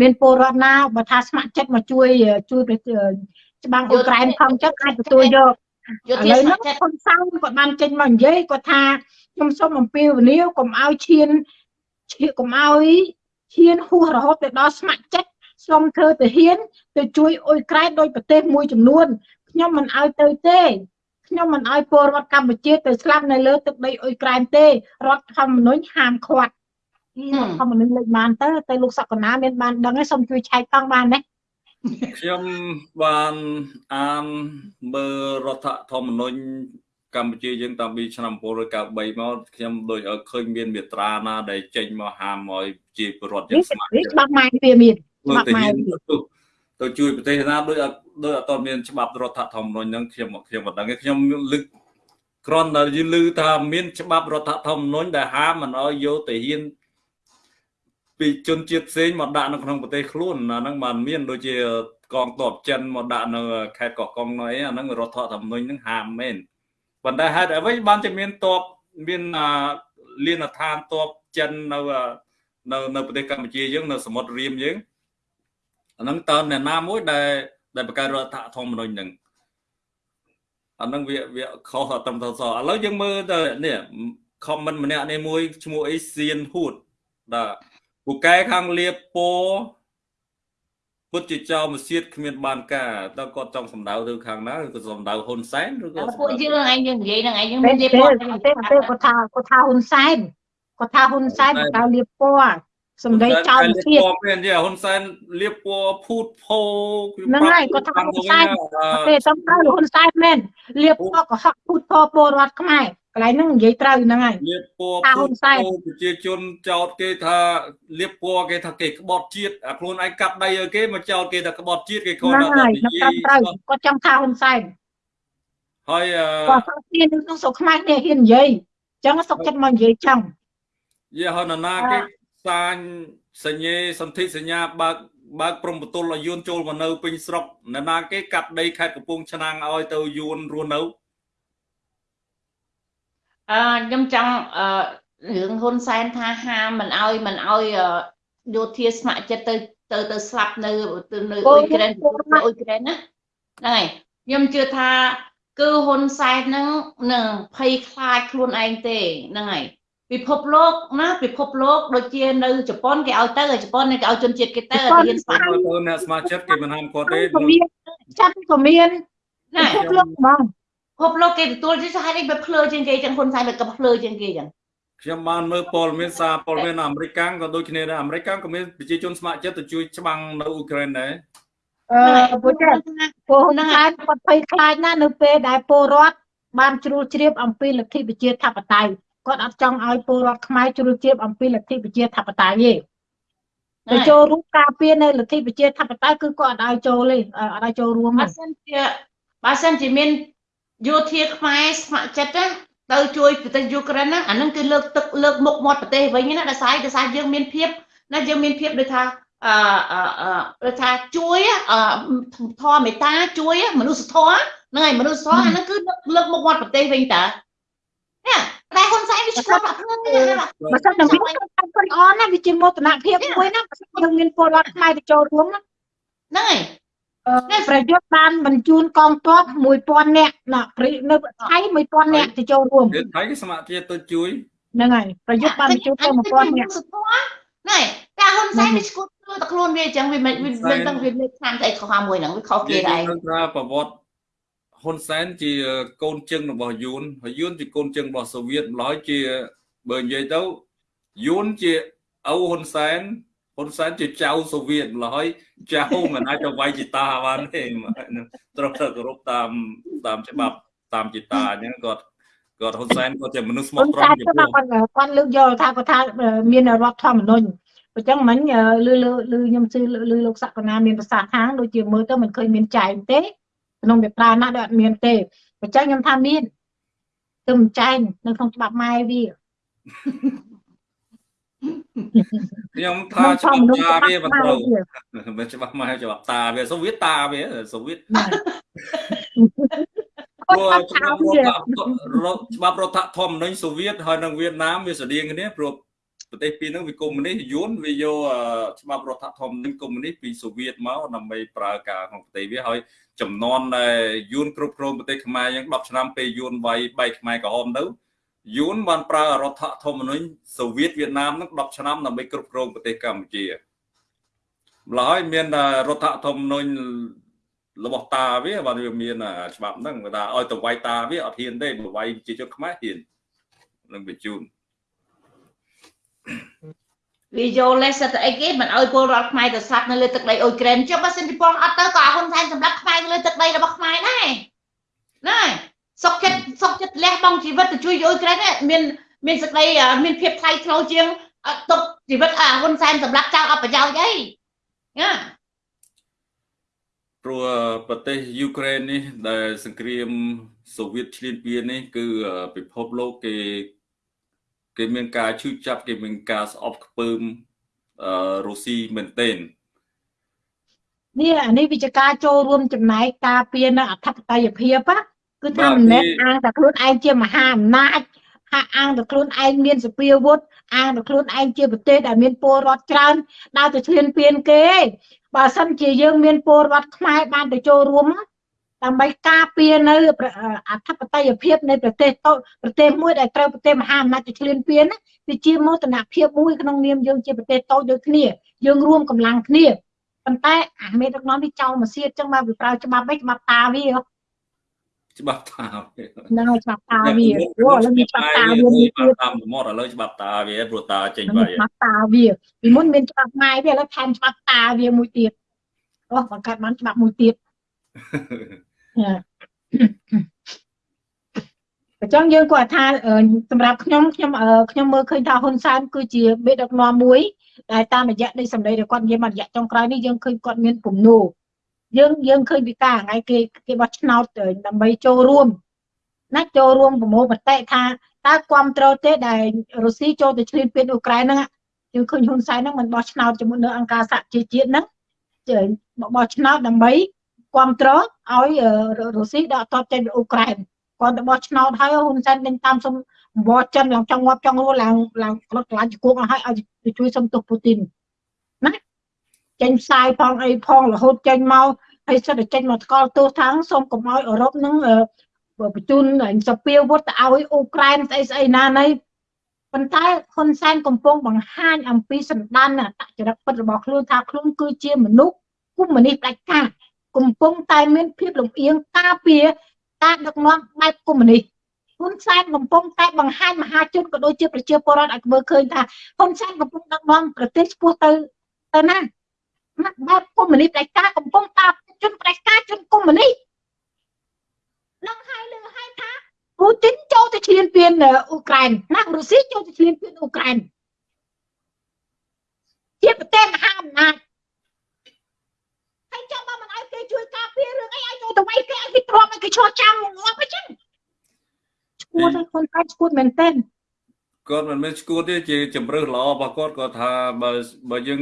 មានពលរដ្ឋណាបើថាស្ម័គ្រចិត្តមកជួយជួយច្បាំងអ៊ុយក្រែនខំចិត្តអាចទទួលយកឥឡូវហ្នឹងហ៊ុនសែនគាត់បានចេញមកនិយាយគាត់ថាខ្ញុំសូមអំពាវនាវកុំឲ្យឈានឈានកុំឲ្យឈានហួសរហូតទៅដល់ស្ម័គ្រចិត្តសូមធ្វើទៅហ៊ានទៅជួយអ៊ុយក្រែនដោយប្រទេសមួយចំនួនខ្ញុំមិនឲ្យទៅទេ ខ្ញុំមិនឲ្យពលរដ្ឋកម្ពុជាទៅស្លាប់នៅលើទឹកដីអ៊ុយក្រែនទេរដ្ឋធម្មនុញ្ញហាមឃាត់រដ្ឋធម្មនុញ្ញលេខបានទៅទៅលោកសកណាមានបានដឹងហើយសូមជួយឆែកតង់បានទេខ្ញុំបានអានមើលរដ្ឋធម្មនុញ្ញកម្ពុជាយើងតាំងពីឆ្នាំ1993មកខ្ញុំដូចឲ្យឃើញមានមេត្រាណាដែលចេញមកហាមឲ្យជាពលរដ្ឋយើងស្ម័គ្រច្បាប់ម៉ែវាមានច្បាប់ម៉ែទៅជួយប្រទេសណាដូច ដូចអត់មានច្បាប់រដ្ឋធម្មនុញ្ញហ្នឹងខ្ញុំខ្ញុំមិនដឹងទេខ្ញុំលើកគ្រាន់តែយឺថាមាន ច្បាប់រដ្ឋធម្មនុញ្ញដែលហាមមិនឲ្យយកទៅហ៊ានពីជនជាតិផ្សេងមកដាក់នៅក្នុងប្រទេសខ្លួនអាហ្នឹងបានមានដូចជាកងទ័ពចិនមកដាក់នៅខេត្តកោះកុងនោះអីអាហ្នឹងរដ្ឋធម្មនុញ្ញហ្នឹងហាមមែនប៉ុន្តែហេតុអ្វីបានជាមានទ័ពមានលានដ្ឋានទ័ពចិននៅនៅនៅប្រទេសកម្ពុជាយើងនៅសមុទ្ររៀមយើងអាហ្នឹងតើអ្នកណាមួយដែល ដែលបង្កើតរដ្ឋធម្មនុញ្ញហ្នឹងអាហ្នឹងវាវាខុសត្រឹមត្រូវសឥឡូវយើងមើលទៅនេះ comment ម្នាក់នេះមួយឈ្មោះអីសៀនហួតបាទពូកែខាងលៀបពោពុតជាចោមសៀតគ្មានបានការតើគាត់ចង់សម្ដៅទៅខាងណាឬក៏សម្ដៅហ៊ុនសែនឬក៏ពួកយើងឯងយើងនិយាយនឹងឯងយើងមានលៀបពណ៌ទេគាត់ថាគាត់ថាហ៊ុនសែនគាត់ថាហ៊ុនសែនគាត់លៀបពណ៌ សម្ដីចោលទៀតមាននិយាយហ៊ុនសែនលៀបពណ៌ភូតផោហ្នឹងហើយគាត់ថាហ៊ុនសែនទេសំដៅហ៊ុនសែនមែនលៀបពណ៌កុហកភូតផោពលរដ្ឋខ្មែរកន្លែងហ្នឹងនិយាយត្រូវហ្នឹងហើយលៀបពណ៌ហ៊ុនសែនប្រជាជនចោតគេថាលៀបពណ៌គេថាគេក្បត់ជាតិអាខ្លួនឯងកាប់ដីឲ្យគេមកចោតគេថាក្បត់ជាតិគេគាត់ថានិយាយត្រូវគាត់ចង់ថាហ៊ុនសែនហើយគាត់ហ៊ានក្នុងស្រុកខ្មែរនេះហ៊ាននិយាយអញ្ចឹងសុកចិត្តមកនិយាយចឹងយេហើយណាគេ សាញសញ្ញេសន្ធិសញ្ញាបើកបើកព្រំបន្ទល់ឲ្យយួនចូលមកនៅពេញស្រុកអ្នកណាគេកាត់ដីខេត្តកំពង់ឆ្នាំងឲ្យទៅយួនរស់នៅអឺខ្ញុំចង់អឺរឿងហ៊ុនសែនថាហាមមិនឲ្យមិនឲ្យយោធាស្ម័គ្រចិត្តទៅទៅទៅស្លាប់នៅទៅនៅអ៊ុយក្រែនអ៊ុយក្រែនណាហ្នឹងហើយខ្ញុំជឿថាគឺហ៊ុនសែនហ្នឹងនឹងភ័យខ្លាចខ្លួនឯងទេហ្នឹងហើយ ពិភពលោកណាពិភពលោកដូចជានៅជប៉ុនគេឲ្យទៅជប៉ុនគេឲ្យជនជាតិគេទៅរៀនស្មារតីទៅអ្នកស្មារតីគេមិនហាមគាត់ទេចាប់ក៏មានណាពិភពលោកបងពិភពលោកគេទទួលជាហេតុអីបើភ្លើជាងគេចឹងហ៊ុនសែនវាក៏ភ្លើជាងគេចឹងខ្ញុំបានមើលព័ត៌មានសារព័ត៌មានអាមេរិកក៏ដូចគ្នាដែរអាមេរិកក៏មានប្រជាជនស្ម័គ្រចិត្តទៅជួយច្បាំងនៅអ៊ុយក្រែនដែរអឺពួកចាពួកហ៊ុនសែនគាត់ភ័យខ្លាចណាស់នៅពេលដែលពលរដ្ឋបានជ្រួលជ្រាបអំពីលទ្ធិប្រជាធិបតេយ្យ គាត់អត់ចង់ឲ្យពលរដ្ឋខ្មែរជ្រុលជ្រាបអំពីលទ្ធិប្រជាធិបតេយ្យទេទៅចូលរួមការពារនៅលទ្ធិប្រជាធិបតេយ្យគឺគាត់អត់ឲ្យចូលទេអត់ឲ្យចូលរួមបើសិនជាបើសិនជាមានយោធាខ្មែរស្ម័គ្រចិត្តណាទៅជួយប្រទេសយូក្រែនណាអានឹងគឺលើកទឹកលើកមុខមាត់ប្រទេសវិញណាដោយសារដោយសារយើងមានភាពណាយើងមានភាពដូចថាអឺដូចថាជួយធម៌មេត្តាជួយមនុស្សធម៌ហ្នឹងហើយមនុស្សធម៌អានឹងគឺលើកមុខមាត់ប្រទេសវិញតា នេះតែហ៊ុនសែនវាឆ្លប់អត់ហ្នឹងបើសិនតែមានគាត់អនណាវាជាមោទនភាពមួយណាបើសិនយើងមានពលរដ្ឋខ្មែរទៅចូលរួមណាហ្នឹងហើយនេះប្រយុទ្ធបានបញ្ជូនកងទ័ព1000នាក់ណានៅថៃ1000នាក់ទៅចូលរួមថៃគេស្ម័គ្រចិត្តទៅជួយហ្នឹងហើយប្រយុទ្ធបានបញ្ជូនទៅ1000នាក់ណែតែហ៊ុនសែនវាឈួតខ្លួនតែខ្លួនវាអញ្ចឹងវាមិនមិនដឹងវាលេខខាងស្អីខុសមួយហ្នឹងវាខុសគេដែរនឹងថាប្រវត្តិ ហ៊ុនសែនជាកូនជឹងរបស់យួនហើយយួនជាកូនជឹងរបស់សូវៀតម្ល៉េះជាបើនិយាយទៅយួនជាឪហ៊ុនសែនហ៊ុនសែនជាចៅសូវៀតម្ល៉េះចៅមិនអាចទៅវាយជីតាបានទេត្រូវទៅគោរពតាមតាមច្បាប់តាមជីតាអញ្ចឹងគាត់គាត់ហ៊ុនសែនគាត់ជាមនុស្សស្មោះត្រង់ចំពោះគាត់គាត់លើកយកថាគាត់ថាមានរដ្ឋធម្មនុញ្ញអញ្ចឹងមិញលឺលឺលឺខ្ញុំជឿលឺលោកសក្កណាមានប្រសាសន៍ខាងដូចជាមើលទៅមិនឃើញមានចែងទេ ក្នុងវិប្រាណាដូចអត់មានទេអញ្ចឹងខ្ញុំថាមានគឺមិនចែងនៅក្នុងច្បាប់ម៉ែវាខ្ញុំថាច្បាប់តាវាមិនត្រូវមិនច្បាប់ម៉ែច្បាប់តាវាសូវៀតតាវាសូវៀតព្រោះច្បាប់ច្បាប់រដ្ឋធម្មនុញ្ញសូវៀតហើយនិងវៀតណាមវាស្តៀងគ្នាព្រោះ ប្រទេសពីរហ្នឹងវាកុម្មុយនីសយួនវាយកច្បាប់រដ្ឋធម្មនុញ្ញកុម្មុយនីសពីសូវៀតមកដើម្បីប្រើការក្នុងប្រទេសវាហើយចំនួនដែលយួនគ្រប់គ្រងប្រទេសខ្មែរយ៉ាង10ឆ្នាំពេលយួនវាយបែកខ្មែរក្រហមទៅយួនបានប្រើរដ្ឋធម្មនុញ្ញសូវៀតវៀតណាមហ្នឹង10ឆ្នាំដើម្បីគ្រប់គ្រងប្រទេសកម្ពុជាម្ល៉េះហើយមានរដ្ឋធម្មនុញ្ញរបស់តាវាបានវាមានច្បាប់ហ្នឹងថាឲ្យទៅវាយតាវាអត់ហ៊ានទេបើវាយជាជនខ្មែរហ៊ាននឹងបញ្ជូន វាយកលេសសិតអីគេមិនអោយពលរដ្ឋខ្មែរទៅស្លាប់នៅលើទឹកដីអ៊ុយក្រែនចុះបើសិនជប៉ុនអត់ទៅក៏ហ៊ុនសែនសម្រាប់ខ្មែរលើទឹកដីរបស់ខ្មែរដែរណាសុកចិត្តសុកចិត្តលះបង់ជីវិតទៅជួយអ៊ុយក្រែនមានមានសេចក្តីមានភាពថ្លៃថ្នូរជាងទុកជីវិតហ៊ុនសែនសម្រាប់ចៅអបប្រយោជន៍អីណាព្រោះប្រទេសយូក្រែននេះដែលសង្គ្រាមសូវៀតឈ្លានពាននេះគឺពិភពលោកគេ គេមានការឈឺចាប់គេមានការស្អប់ខ្ពើមអឺរុស្ស៊ីមែនទែននេះអានេះវិជ្ជការចូលរួមចំណែកការពារនៅអធិបតេយ្យភាពគឺថាមិនមែនអាងតែខ្លួនឯងជាមហាអំណាចហាក់អាងតែខ្លួនឯងមានសពាវុធអាងតែខ្លួនឯងជាប្រទេសដែលមានពលរដ្ឋច្រើនដើរទៅឈ្លានពានគេបើសិនជាយើងមានពលរដ្ឋខ្មែរបានទៅចូលរួម ដើម្បីការពារនៅអធិបតេយ្យភាពនៃប្រទេសតូចប្រទេសមួយដែលត្រូវប្រទេសមហាអំណាចទៅឈ្លានពានវាជាមោទនភាពមួយក្នុងនាមយើងជាប្រទេសតូចដូចគ្នាយើងរួមកម្លាំងគ្នាប៉ុន្តែអាមេដឹកនាំនេះចោលមកសៀតចឹងមកវាប្រើច្បាប់អីច្បាប់តាវាច្បាប់តាវាហ្នឹងច្បាប់តាវាអូឥឡូវមានច្បាប់តាវាមានទៀតតាមសមុទ្រឥឡូវច្បាប់តាវាព្រោះតាចេញវាច្បាប់តាវាពីមុនមានច្បាប់ម៉ែវាឥឡូវថែមច្បាប់តាវាមួយទៀតអូបង្កើតបានច្បាប់មួយទៀត អញ្ចឹងយើងគាត់ថាសម្រាប់ខ្ញុំខ្ញុំខ្ញុំមើលឃើញថាហ៊ុនសែនគឺជាមេដឹកនាំមួយដែលតាមរយៈនៃសម្ដីរបស់គាត់និយាយមករយៈចុងក្រោយនេះយើងឃើញគាត់មានពំនូយើងយើងឃើញពីការថ្ងៃគេគេបោះឆ្នោតដើម្បីចូលរួមណាចូលរួមប្រមូលមតិថាតើគ្រប់គ្រងទេដែលរុស្ស៊ីចូលទៅឈ្លានពានអ៊ុក្រែនហ្នឹងយើងឃើញហ៊ុនសែនហ្នឹងមិនបោះឆ្នោតជាមួយនៅអង្គការសហជីវជាតិហ្នឹងបោះឆ្នោតដើម្បី គ្រប់គ្រងឲ្យរុស្ស៊ីដកទ័ពចេញពីអ៊ុក្រែនគាត់ទៅបោះឆ្នោតហើយហ៊ុនសែនដេញតាមសុំអង្វរចិនឡើងចង់ងាប់ចង់រស់ឡើងឡើងក្លុតក្លាញ់គួកឲ្យឲ្យជួយសុំទោសពូទីនណាចេញផ្សាយផងអីផងរហូតចេញមកហើយសិតតែចេញមកថ្កល់ទោសថាងសូមកុំឲ្យអឺរ៉ុបនឹងបញ្ជូនសពាវុធទៅឲ្យអ៊ុក្រែនស្អីស្អីណានៃប៉ុន្តែហ៊ុនសែនកំពុងបង្ហាញអំពីសម្ដានអតចរិតពិតរបស់ខ្លួនថាខ្លួនគឺជាមនុស្សគុំមនីផ្ដាច់ការ កំពុងតែមានភាពលំអៀងការពារការដឹកនាំបែបកុម្មុយនីសហ៊ុនសែនកំពុងតែបង្ហាញមហាជនក៏ដូចជាប្រជាពលរដ្ឋឲ្យមើលឃើញថាហ៊ុនសែនកំពុងដឹកនាំប្រទេសឆ្ពោះទៅទៅណាណាបែបកុម្មុយនីសផ្ដាច់ការកំពុងតាជនផ្ដាច់ការជនកុម្មុយនីសនឹងហើយលើហើយថាពូទីនចូលទៅឈ្លានពានអ៊ុក្រែនណារុស្ស៊ីចូលទៅឈ្លានពានអ៊ុក្រែនជាប្រទេសមហាអំណាច ហើយចាំបើមិនឲ្យគេជួយការពាររឿងអីឲ្យចូលទៅវាយគេឲ្យគេទ្រាំឲ្យគេឈរចាំងាប់អញ្ចឹងឈួតខ្លួនកាច់ឈួតមែនទែនគាត់មិនមែនឈួតទេជាជំរឿសល្អរបស់គាត់គាត់ថាបើបើយើង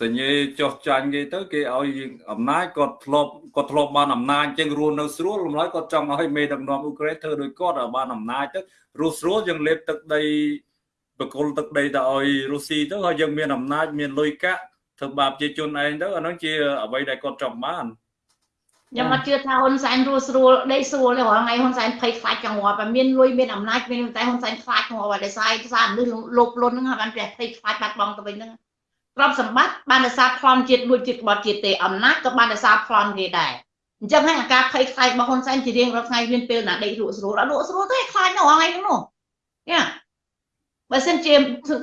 សញ្ញេចោះចាញ់គេទៅគេឲ្យអំណាចគាត់ធ្លាប់គាត់ធ្លាប់បានអំណាចចឹងរស់នៅស្រួលលំឡើយគាត់ចង់ឲ្យមេដឹកនាំអ៊ុក្រែនធ្វើដោយគាត់ឲ្យបានអំណាចទៅរស់ស្រួលយើងលេបទឹកដីបកុលទឹកដីទៅឲ្យរុស្ស៊ីទៅហើយយើងមានអំណាចមានលុយកាក់ ធ្វើបាបជាជនឯងទៅអានោះជាអ្វីដែលគាត់ចង់បានខ្ញុំអត់ជឿថាហ៊ុនសែនរស់ស្រួលដេកស្រួលទេរាល់ថ្ងៃហ៊ុនសែនភ័យខ្លាចចង្អល់តែមានលុយមានអំណាចមានតែហ៊ុនសែនខ្លាចចង្អល់ដោយសារឯកសារមនុស្សលោភលន់ហ្នឹងបានតែភ័យខ្លាចបាត់បង់ទៅវិញហ្នឹងទ្រព្យសម្បត្តិបានដោយសារប្លន់ជាតិលួចជាតិក្បត់ជាតិទេអំណាចក៏បានដោយសារប្លន់គេដែរអញ្ចឹងហើយអាការភ័យខ្លាចរបស់ហ៊ុនសែនជារៀងរាល់ថ្ងៃមានពេលណាដេកលក់ស្រួលអត់លក់ស្រួលទេខ្លាចនៅរាល់ថ្ងៃហ្នឹងនោះយ៉ា បើសិនជា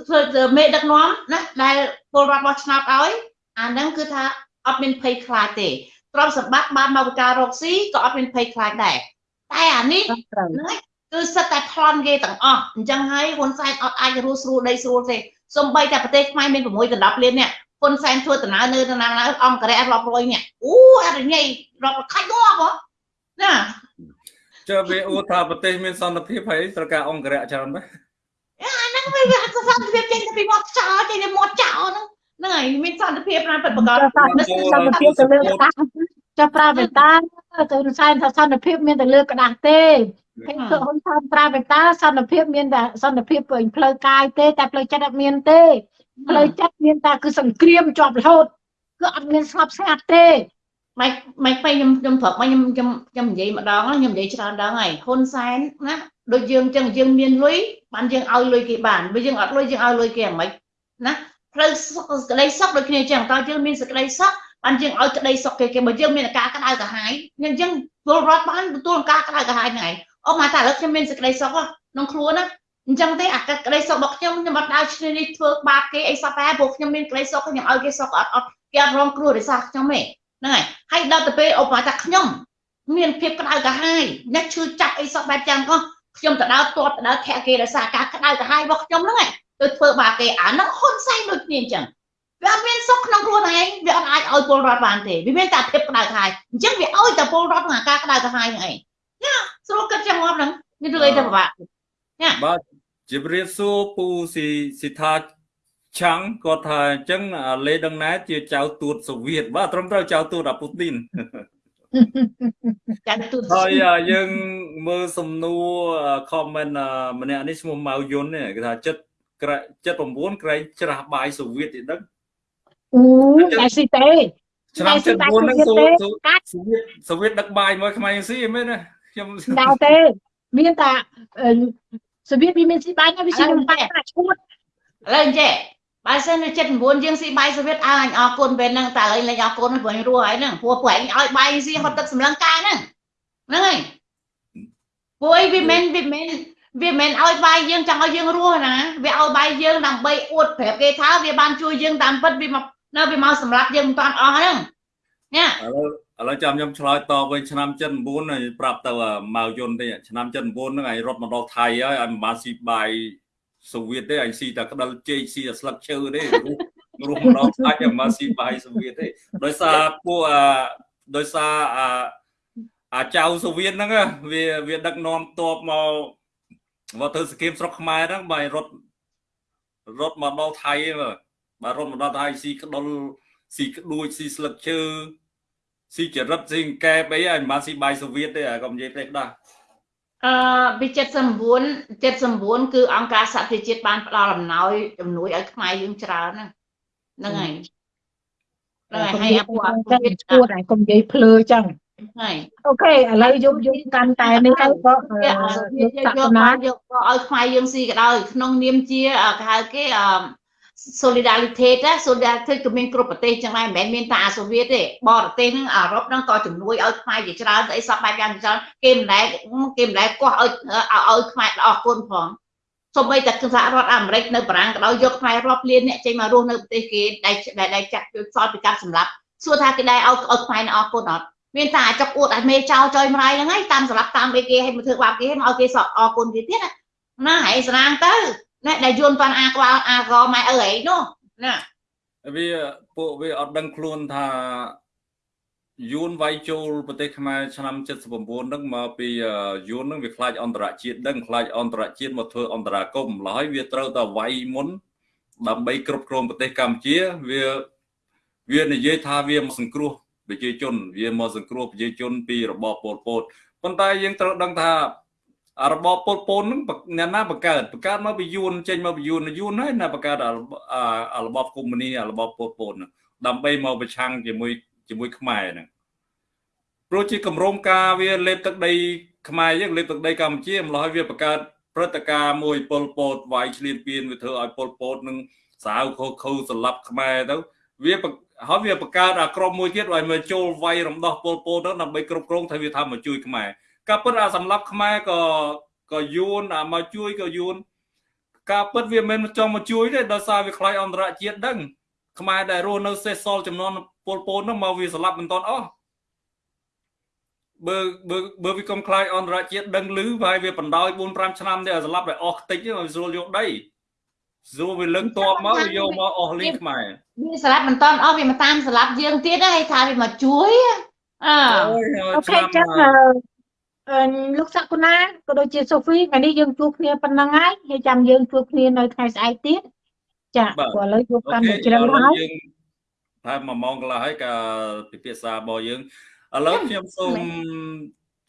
ធ្វើមេដឹកនាំណាដែលពលរដ្ឋបោះឆ្នោតឲ្យអាហ្នឹងគឺថាអត់មានភ័យខ្លាចទេទ្រព្យសម្បត្តិបានមកពីការរកស៊ីក៏អត់មានភ័យខ្លាចដែរតែអានេះគឺសិតតែប្លន់គេទាំងអស់អញ្ចឹងហើយហ៊ុនសែនអត់អាចរស់ស្រួលដីស្រួលទេសំបីតែប្រទេសខ្មែរមាន6ដល់10លាននេះហ៊ុនសែនធ្វើដំណើរនៅដំណើរអង្គរៈរាប់រយនេះអូអរញ៉ៃរាប់ខាច់ងាប់ហ៎ណាចុះវាអួតថាប្រទេសមានសន្តិភាពហើយត្រូវការអង្គរៈច្រើនមែន អាហ្នឹងវាវាសន្តិភាពចេញទៅពីមាត់ចោលចេញទៅមាត់ចោលហ្នឹងហ្នឹងហើយមានសន្តិភាពណាពិតប្រាកដសន្តិភាពទៅលើក្តាស់ចុះប្រើបេតាទៅសែនថាសន្តិភាពមានតែលើក្តាស់ទេគេធ្វើហ៊ុនសែនប្រើបេតាសន្តិភាពមានតែសន្តិភាពផ្លូវកាយទេតែផ្លូវចិត្តអត់មានទេផ្លូវចិត្តមានតែគឺសង្គ្រាមជាប់រហូតគឺអត់មានស្ងប់ស្ងាត់ទេមិនមិនពេលខ្ញុំខ្ញុំប្រាប់មកខ្ញុំខ្ញុំខ្ញុំនិយាយម្ដងខ្ញុំនិយាយច្រើនដងហើយហ៊ុនសែនណា ដូចយើងចឹងយើងមានលុយបានយើងឲ្យលុយគេបានបើយើងអត់លុយយើងឲ្យលុយគេអាម៉េចណាផ្លូវក្តីសុខដូចគ្នាចឹងតើយើងមានសេចក្តីសុខបានយើងឲ្យក្តីសុខគេគេបើយើងមានការក្តៅក្រហាយយើងចឹងពលរដ្ឋបានទទួលការក្តៅក្រហាយហ្នឹងឯងអូមកតែឥឡូវខ្ញុំមានសេចក្តីសុខក្នុងខ្លួនណាអញ្ចឹងទេអាក្តីសុខរបស់ខ្ញុំខ្ញុំអត់ដើរឈ្នានេះធ្វើបាបគេអីសោះតែព្រោះខ្ញុំមានក្តីសុខខ្ញុំឲ្យគេសុខអត់អត់គេអត់រងគ្រោះដោយសារខ្ញុំទេហ្នឹងហើយហើយដល់ទៅពេលអូមកថាខ្ញុំមានភាពក្តៅក្រហាយអ្នកឈឺចាប់អីសោះបែបចឹងក៏ ខ្ញុំទៅដើរទាត់ទៅដើរធាក់គេដោយសារការក្តៅក្រហាយរបស់ខ្ញុំហ្នឹងឯងទៅធ្វើបាបគេអាហ្នឹងហ៊ុនសែនដូចគ្នាអញ្ចឹងវាអត់មានសុខក្នុងខ្លួនឯងវាអត់អាចឲ្យពលរដ្ឋបានទេវាមានតែភាពក្តៅក្រហាយអញ្ចឹងវាឲ្យតែពលរដ្ឋក្នុងការក្តៅក្រហាយហ្នឹងឯងណាស្រួលគិតចឹងងាប់ហ្នឹងមានរឿងអីទៅពិបាកណាបាទជំរាបសួរពូស៊ីស៊ីថាឆាំងគាត់ថាអញ្ចឹងលេដឹងណែជាចៅទួតសូវៀតបាទត្រឹមត្រូវចៅទួតអាពូទីនចៅទួតហើយយើង មើលសំណួរ comment ម្នាក់នេះឈ្មោះម៉ៅយុនគេថាចិត្តក្រចិត្ត9ក្រែងច្រាស់បាយសូវៀតទីដឹងអូតែស៊ីទេឆ្នាំ79ហ្នឹងសូវៀតសូវៀតដឹកបាយមកខ្មែរស៊ីមែនណាខ្ញុំដល់ទេមានតែសូវៀតវាមានស៊ីបាយវាស៊ីនំបាយឈួតឥឡូវចេះបើសិននៅ79យើងស៊ីបាយសូវៀតអើអញអរគុណពេលហ្នឹងតែឥឡូវលេងអរគុណព្រោះរស់ហើយហ្នឹងព្រោះព្រោះអញឲ្យបាយស៊ីហត់ទឹកសម្លឹងកាយហ្នឹងហ្នឹងហើយ ព្រោះអីវាមិនវាមិនវាមិនឲ្យបាយយើងចង់ឲ្យយើងរស់ណាវាឲ្យបាយយើងដើម្បីអួតប្រាប់គេថាវាបានជួយយើងតាមពិតវាមកនៅវាមកសម្រាប់យើងមិនតាន់អស់ហ្នឹងណាឥឡូវឥឡូវចាំខ្ញុំឆ្លើយតបវិញឆ្នាំ79ហើយប្រាប់ទៅម៉ៅយុនទេឆ្នាំ79ហ្នឹងឯងរត់មកដល់ថៃហើយឲ្យមិនបានស៊ីបាយសូវៀតទេឯងស៊ីតែក្តិលជែកស៊ីតែស្លឹកឈើទេរស់មកដល់ថៃឲ្យមិនស៊ីបាយសូវៀតទេដោយសារពួកអាដោយសារអា អាចៅសូវៀតហ្នឹងវាវាដឹកនាំតបមកមកធ្វើសកម្មស្រុកខ្មែរហ្នឹងបាយរត់រត់មកដល់ថៃបាទរត់មកដល់ថៃស៊ីក្ដុលស៊ីក្ដួចស៊ីស្លឹកឈើស៊ីចរិតស៊ីកែបអីឲ្យមិនបានស៊ីបាយសូវៀតទេកុំនិយាយផ្លេចដាស់អឺពី79 79គឺអង្គការសហប្រជាជាតិបានផ្ដល់អំណោយជំនួយឲ្យខ្មែរយើងច្រើនហ្នឹងហើយហ្នឹងហើយហើយអាពួកអពុទ្ធឈួតហើយកុំនិយាយភ្លើចឹង ហើយអូខេឥឡូវយកយកកាន់តែនេះទៅក៏យកយកយកយកឲ្យខ្មែរយើងស៊ីក៏ដោយក្នុងនាមជាគេហៅគេអឺ solidarity ណា solidarity ក៏មានគ្រប់ប្រទេសចឹងដែរមិនមែនមានតែអាសូវៀតទេបរទេសហ្នឹងអឺរ៉ុបហ្នឹងក៏ជំនួយឲ្យខ្មែរជាច្រើនស្អីសពបែបយ៉ាងច្រើនគេមិនដែលគេមិនដែលកោះឲ្យឲ្យខ្មែរអស់គុណផងសូម្បីតែសហរដ្ឋអាមេរិកនៅបារាំងក៏ដោយយកខ្មែររាប់លានអ្នកចេញមករស់នៅប្រទេសគេដែលដែលចាក់ជួយសល់ពីការសម្លាប់សួរថាគេដែរឲ្យឲ្យខ្មែរអស់គុណអត់ មានតែអាចកអួតឲ្យមេចោលចុយម្រាយហ្នឹងហើយតាមសម្រាប់តាមអីគេឲ្យមកធ្វើបាបគេឲ្យមកគេសក់អរគុណគេទៀតណាហើយស្រាងទៅណាដែលយួនប៉ាន់អាក្បាលអាកម៉ែអើអីនោះណាវាពួកវាអត់ដឹងខ្លួនថាយួនវាយចូលប្រទេសខ្មែរឆ្នាំ79ហ្នឹងមកពីយួនហ្នឹងវាខ្លាចអន្តរជាតិដឹងខ្លាចអន្តរជាតិមកធ្វើអន្តរាគមន៍ឡើយវាត្រូវតែវាយមុនដើម្បីគ្រប់គ្រងប្រទេសកម្ពុជាវាវានិយាយថាវាមកសង្គ្រោះ ប្រជាជន វាមកសង្គ្រោះប្រជាជន ពីរបបប៉ុលពតប៉ុន្តែយើងត្រូវដឹងថារបបពលពូនហ្នឹងអ្នកណាបង្កើតបង្កើតមកពីយួនចេញមកពីយួនយួនហើយណាបង្កើតរបបកុម្មុយនីរបបពលពូនដើម្បីមកប្រឆាំងជាមួយជាមួយខ្មែរហ្នឹងព្រោះជាគម្រោងការវាលេបទឹកដីខ្មែរយើងលេបទឹកដីកម្ពុជាម្ល៉េះហើយវាបង្កើតព្រឹត្តិការណ៍មួយប៉ុលពតវាយឆ្លៀនពៀនវាធ្វើឲ្យប៉ុលពតនឹងសាវខូខូស្លាប់ខ្មែរទៅវា ហើយវាបង្កើតអាក្រុមមួយទៀតឲ្យមកចូលវាយរំដោះប៉ុលពតទៅដើម្បីគ្រប់គ្រងថាវាថាមកជួយខ្មែរការពិតអាសម្រាប់ខ្មែរក៏ក៏យួនអាមកជួយក៏យួនការពិតវាមិនមែនចង់មកជួយទេដោយសារវាខ្លាចអន្តរជាតិដឹងខ្មែរដែលរស់នៅសេសសល់ចំនួនពលពតនោះមកវាស្លាប់មិនតាន់អស់បើបើបើវាកុំខ្លាចអន្តរជាតិដឹងឮហើយវាបណ្ដោយ4 5ឆ្នាំទេឲ្យស្លាប់តែអស់ខ្ទេចឲ្យស្រួលយកដីស្រួលវាលឹងតបមកយកមកអស់លីងខ្មែរ វាស្លាប់មិនតាន់អស់វាមកតាមស្លាប់យើងទៀតហើយថាវាមកជួយអើអូខេចឹងលោកសកុណាក៏ដូចជាសូហ្វីថ្ងៃនេះយើងជួបគ្នាប៉ុណ្ណឹងហើយហើយចាំយើងជួបគ្នានៅថ្ងៃស្អែកទៀតចាព្រោះឥឡូវជួបកាន់តែជ្រៅហើយតែ1ម៉ោងកន្លះហើយការពិភាក្សារបស់យើងឥឡូវខ្ញុំសូម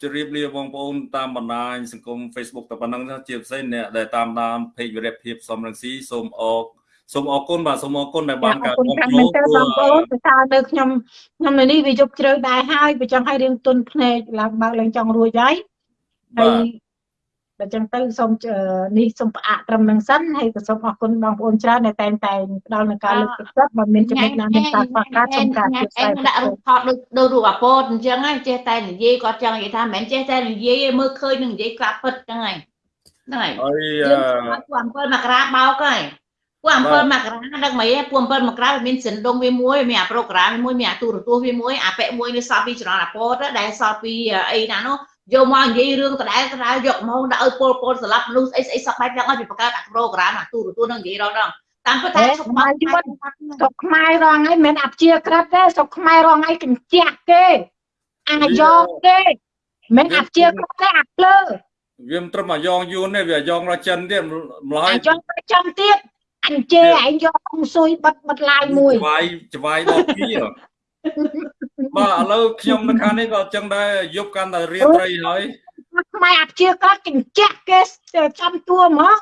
ជម្រាបលាបងប្អូនតាមបណ្ដាញសង្គម Facebook តែប៉ុណ្ណឹងជាពិសេសអ្នកដែលតាមដាន page វិរៈភាពសំរងស៊ីសូមអរ សូមអរគុណបាទសូមអរគុណដែលបានការគ្រប់គ្រងបងប្អូនទៅថានៅខ្ញុំខ្ញុំនៅនេះវាយប់ជ្រៅដែរហើយបើចង់ឲ្យរៀងទុនភ្នែកឡើងបើកឡើងចង់រួចហើយហើយបើចឹងទៅសូមនេះសូមផ្អាកត្រឹមនឹងសិនហើយក៏សូមអរគុណបងប្អូនច្រើនដែលតែងតែផ្ដល់នូវការលើកទឹកចិត្តបើមានចំណុចណាមានការខ្វះខាតសូមការជួយស្វែងដាក់រូបថតដូចដូចរូបអាពតអញ្ចឹងហ្នឹងចេះតែនិយាយគាត់ចង់និយាយថាមិនមែនចេះតែនិយាយមើលឃើញនឹងនិយាយក្រាបពិតហ្នឹងហើយហ្នឹងហើយហើយពួក7មករាបោកហើយ ពួក7មករាដឹងមិនហ៎ពួក7មករាវាមានសិនដងវាមួយមានអាប្រូក្រាមមួយមានអាទូរទស្សន៍វាមួយអាពាក់មួយនេះសល់ពីចរន្តអាពតដែលសល់ពីអីណានោះយកមកនិយាយរឿងដដែលដដែលយកមកដាក់ឲ្យពលពលស្លាប់មនុស្សអីស្អីសក់បែបយ៉ាងឲ្យពីបង្កើតអាប្រូក្រាមអាទូរទស្សន៍នឹងនិយាយរងដល់តាមពិតថាស្រុកខ្មែរយួនស្រុកខ្មែររងហើយមិនអព្យាក្រឹតទេស្រុកខ្មែររងហើយកញ្ចាក់គេអាយ៉ងគេមិនអព្យាក្រឹតទេអាភ្លើវាមិនត្រឹមអាយ៉ងយួនទេវាអាយ៉ងរចិនទៀតម្ល៉េះអាយ៉ងរចិនទៀត អញជេឯងយកអង្គស៊ុយបិទបិទឡាយមួយច្បាយច្បាយដល់ពីបាទឥឡូវខ្ញុំនៅខាងនេះក៏អញ្ចឹងដែរយប់កាន់តែរៀបត្រីហើយខ្មែរអាជាក៏កញ្ចាក់គេចាំតួហ្មង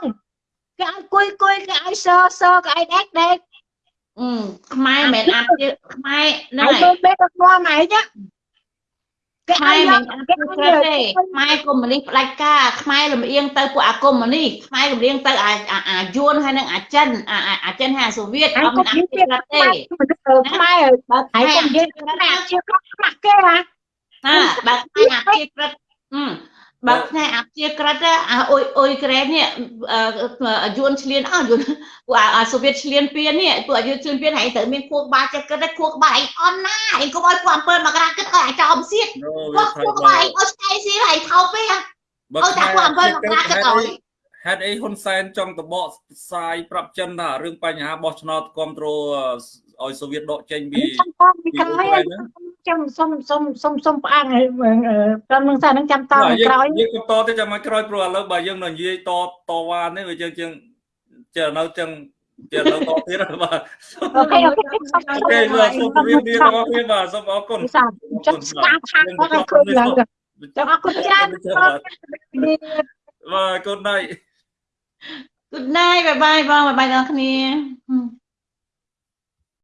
គេឲ្យគួយគួយគេឲ្យសសគេឲ្យដេកដេកអឺខ្មែរមិនអាជាខ្មែរហ្នឹងហើយទៅពេលទៅស្គាល់ម៉ែចា ខ្មែរមិនអត់ព្រឹកទេខ្មែរកុំមុនីផ្ដាច់ការខ្មែរលំអៀងទៅពួកអាកុំមុនីខ្មែរលំអៀងទៅអាអាយួនហើយនឹងអាចិនអាចិនហើយអាសូវៀតអត់មានអាជាក្រឹតទេខ្មែរបើហើយកុំនិយាយថាអាជាក្រឹតខ្មាស់គេហ่าហាបើខ្មែរអាជាក្រឹតអឺ បើផ្នែកអាជាក្រិតអាអ៊ុយអ៊ុយក្រែននេះយួនឆ្លៀនអស់យួនពួកអាសូវៀតឆ្លៀនពៀននេះពួកយួនឆ្លៀនពៀនហើយត្រូវមានខួរក្បាលចិត្តគិតខួរក្បាលឯងអន់ណាឯងកុំឲ្យពួកអំពើមកក្រាគិតឲ្យអាចោមសៀតពួកខួរក្បាលឯងអស់ស្អីសៀហើយថោពេហ៎ឲ្យតែពួកអំពើមកក្រាគិតឲ្យហេតុអីហ៊ុនសែនចង់តបកផ្សាយប្រាប់ចិនថារឿងបញ្ហាបោះឆ្នោតគ្រប់គ្រង ឲ្យសូវៀតដកចេញពីពីក្រោយចាំសុំសុំសុំសុំផ្អាកឲ្យត្រឹមនឹងសារនឹងចាំតទៅក្រោយយើងបន្តទៅចាំមកក្រោយព្រោះឥឡូវបើយើងនៅនិយាយតតវ៉ានេះវាយើងជាងចេះនៅចឹងចេះនៅតទៀតបាទអូខេអូខេអូខេបាទសូមជម្រាបលាដល់គ្នាបាទសូមអរគុណចាំស្ដាប់ខាងគាត់ឃើញឡើងចាំអរគុណច្រើនបាទ good night good night bye bye បងបាយបាយដល់គ្នា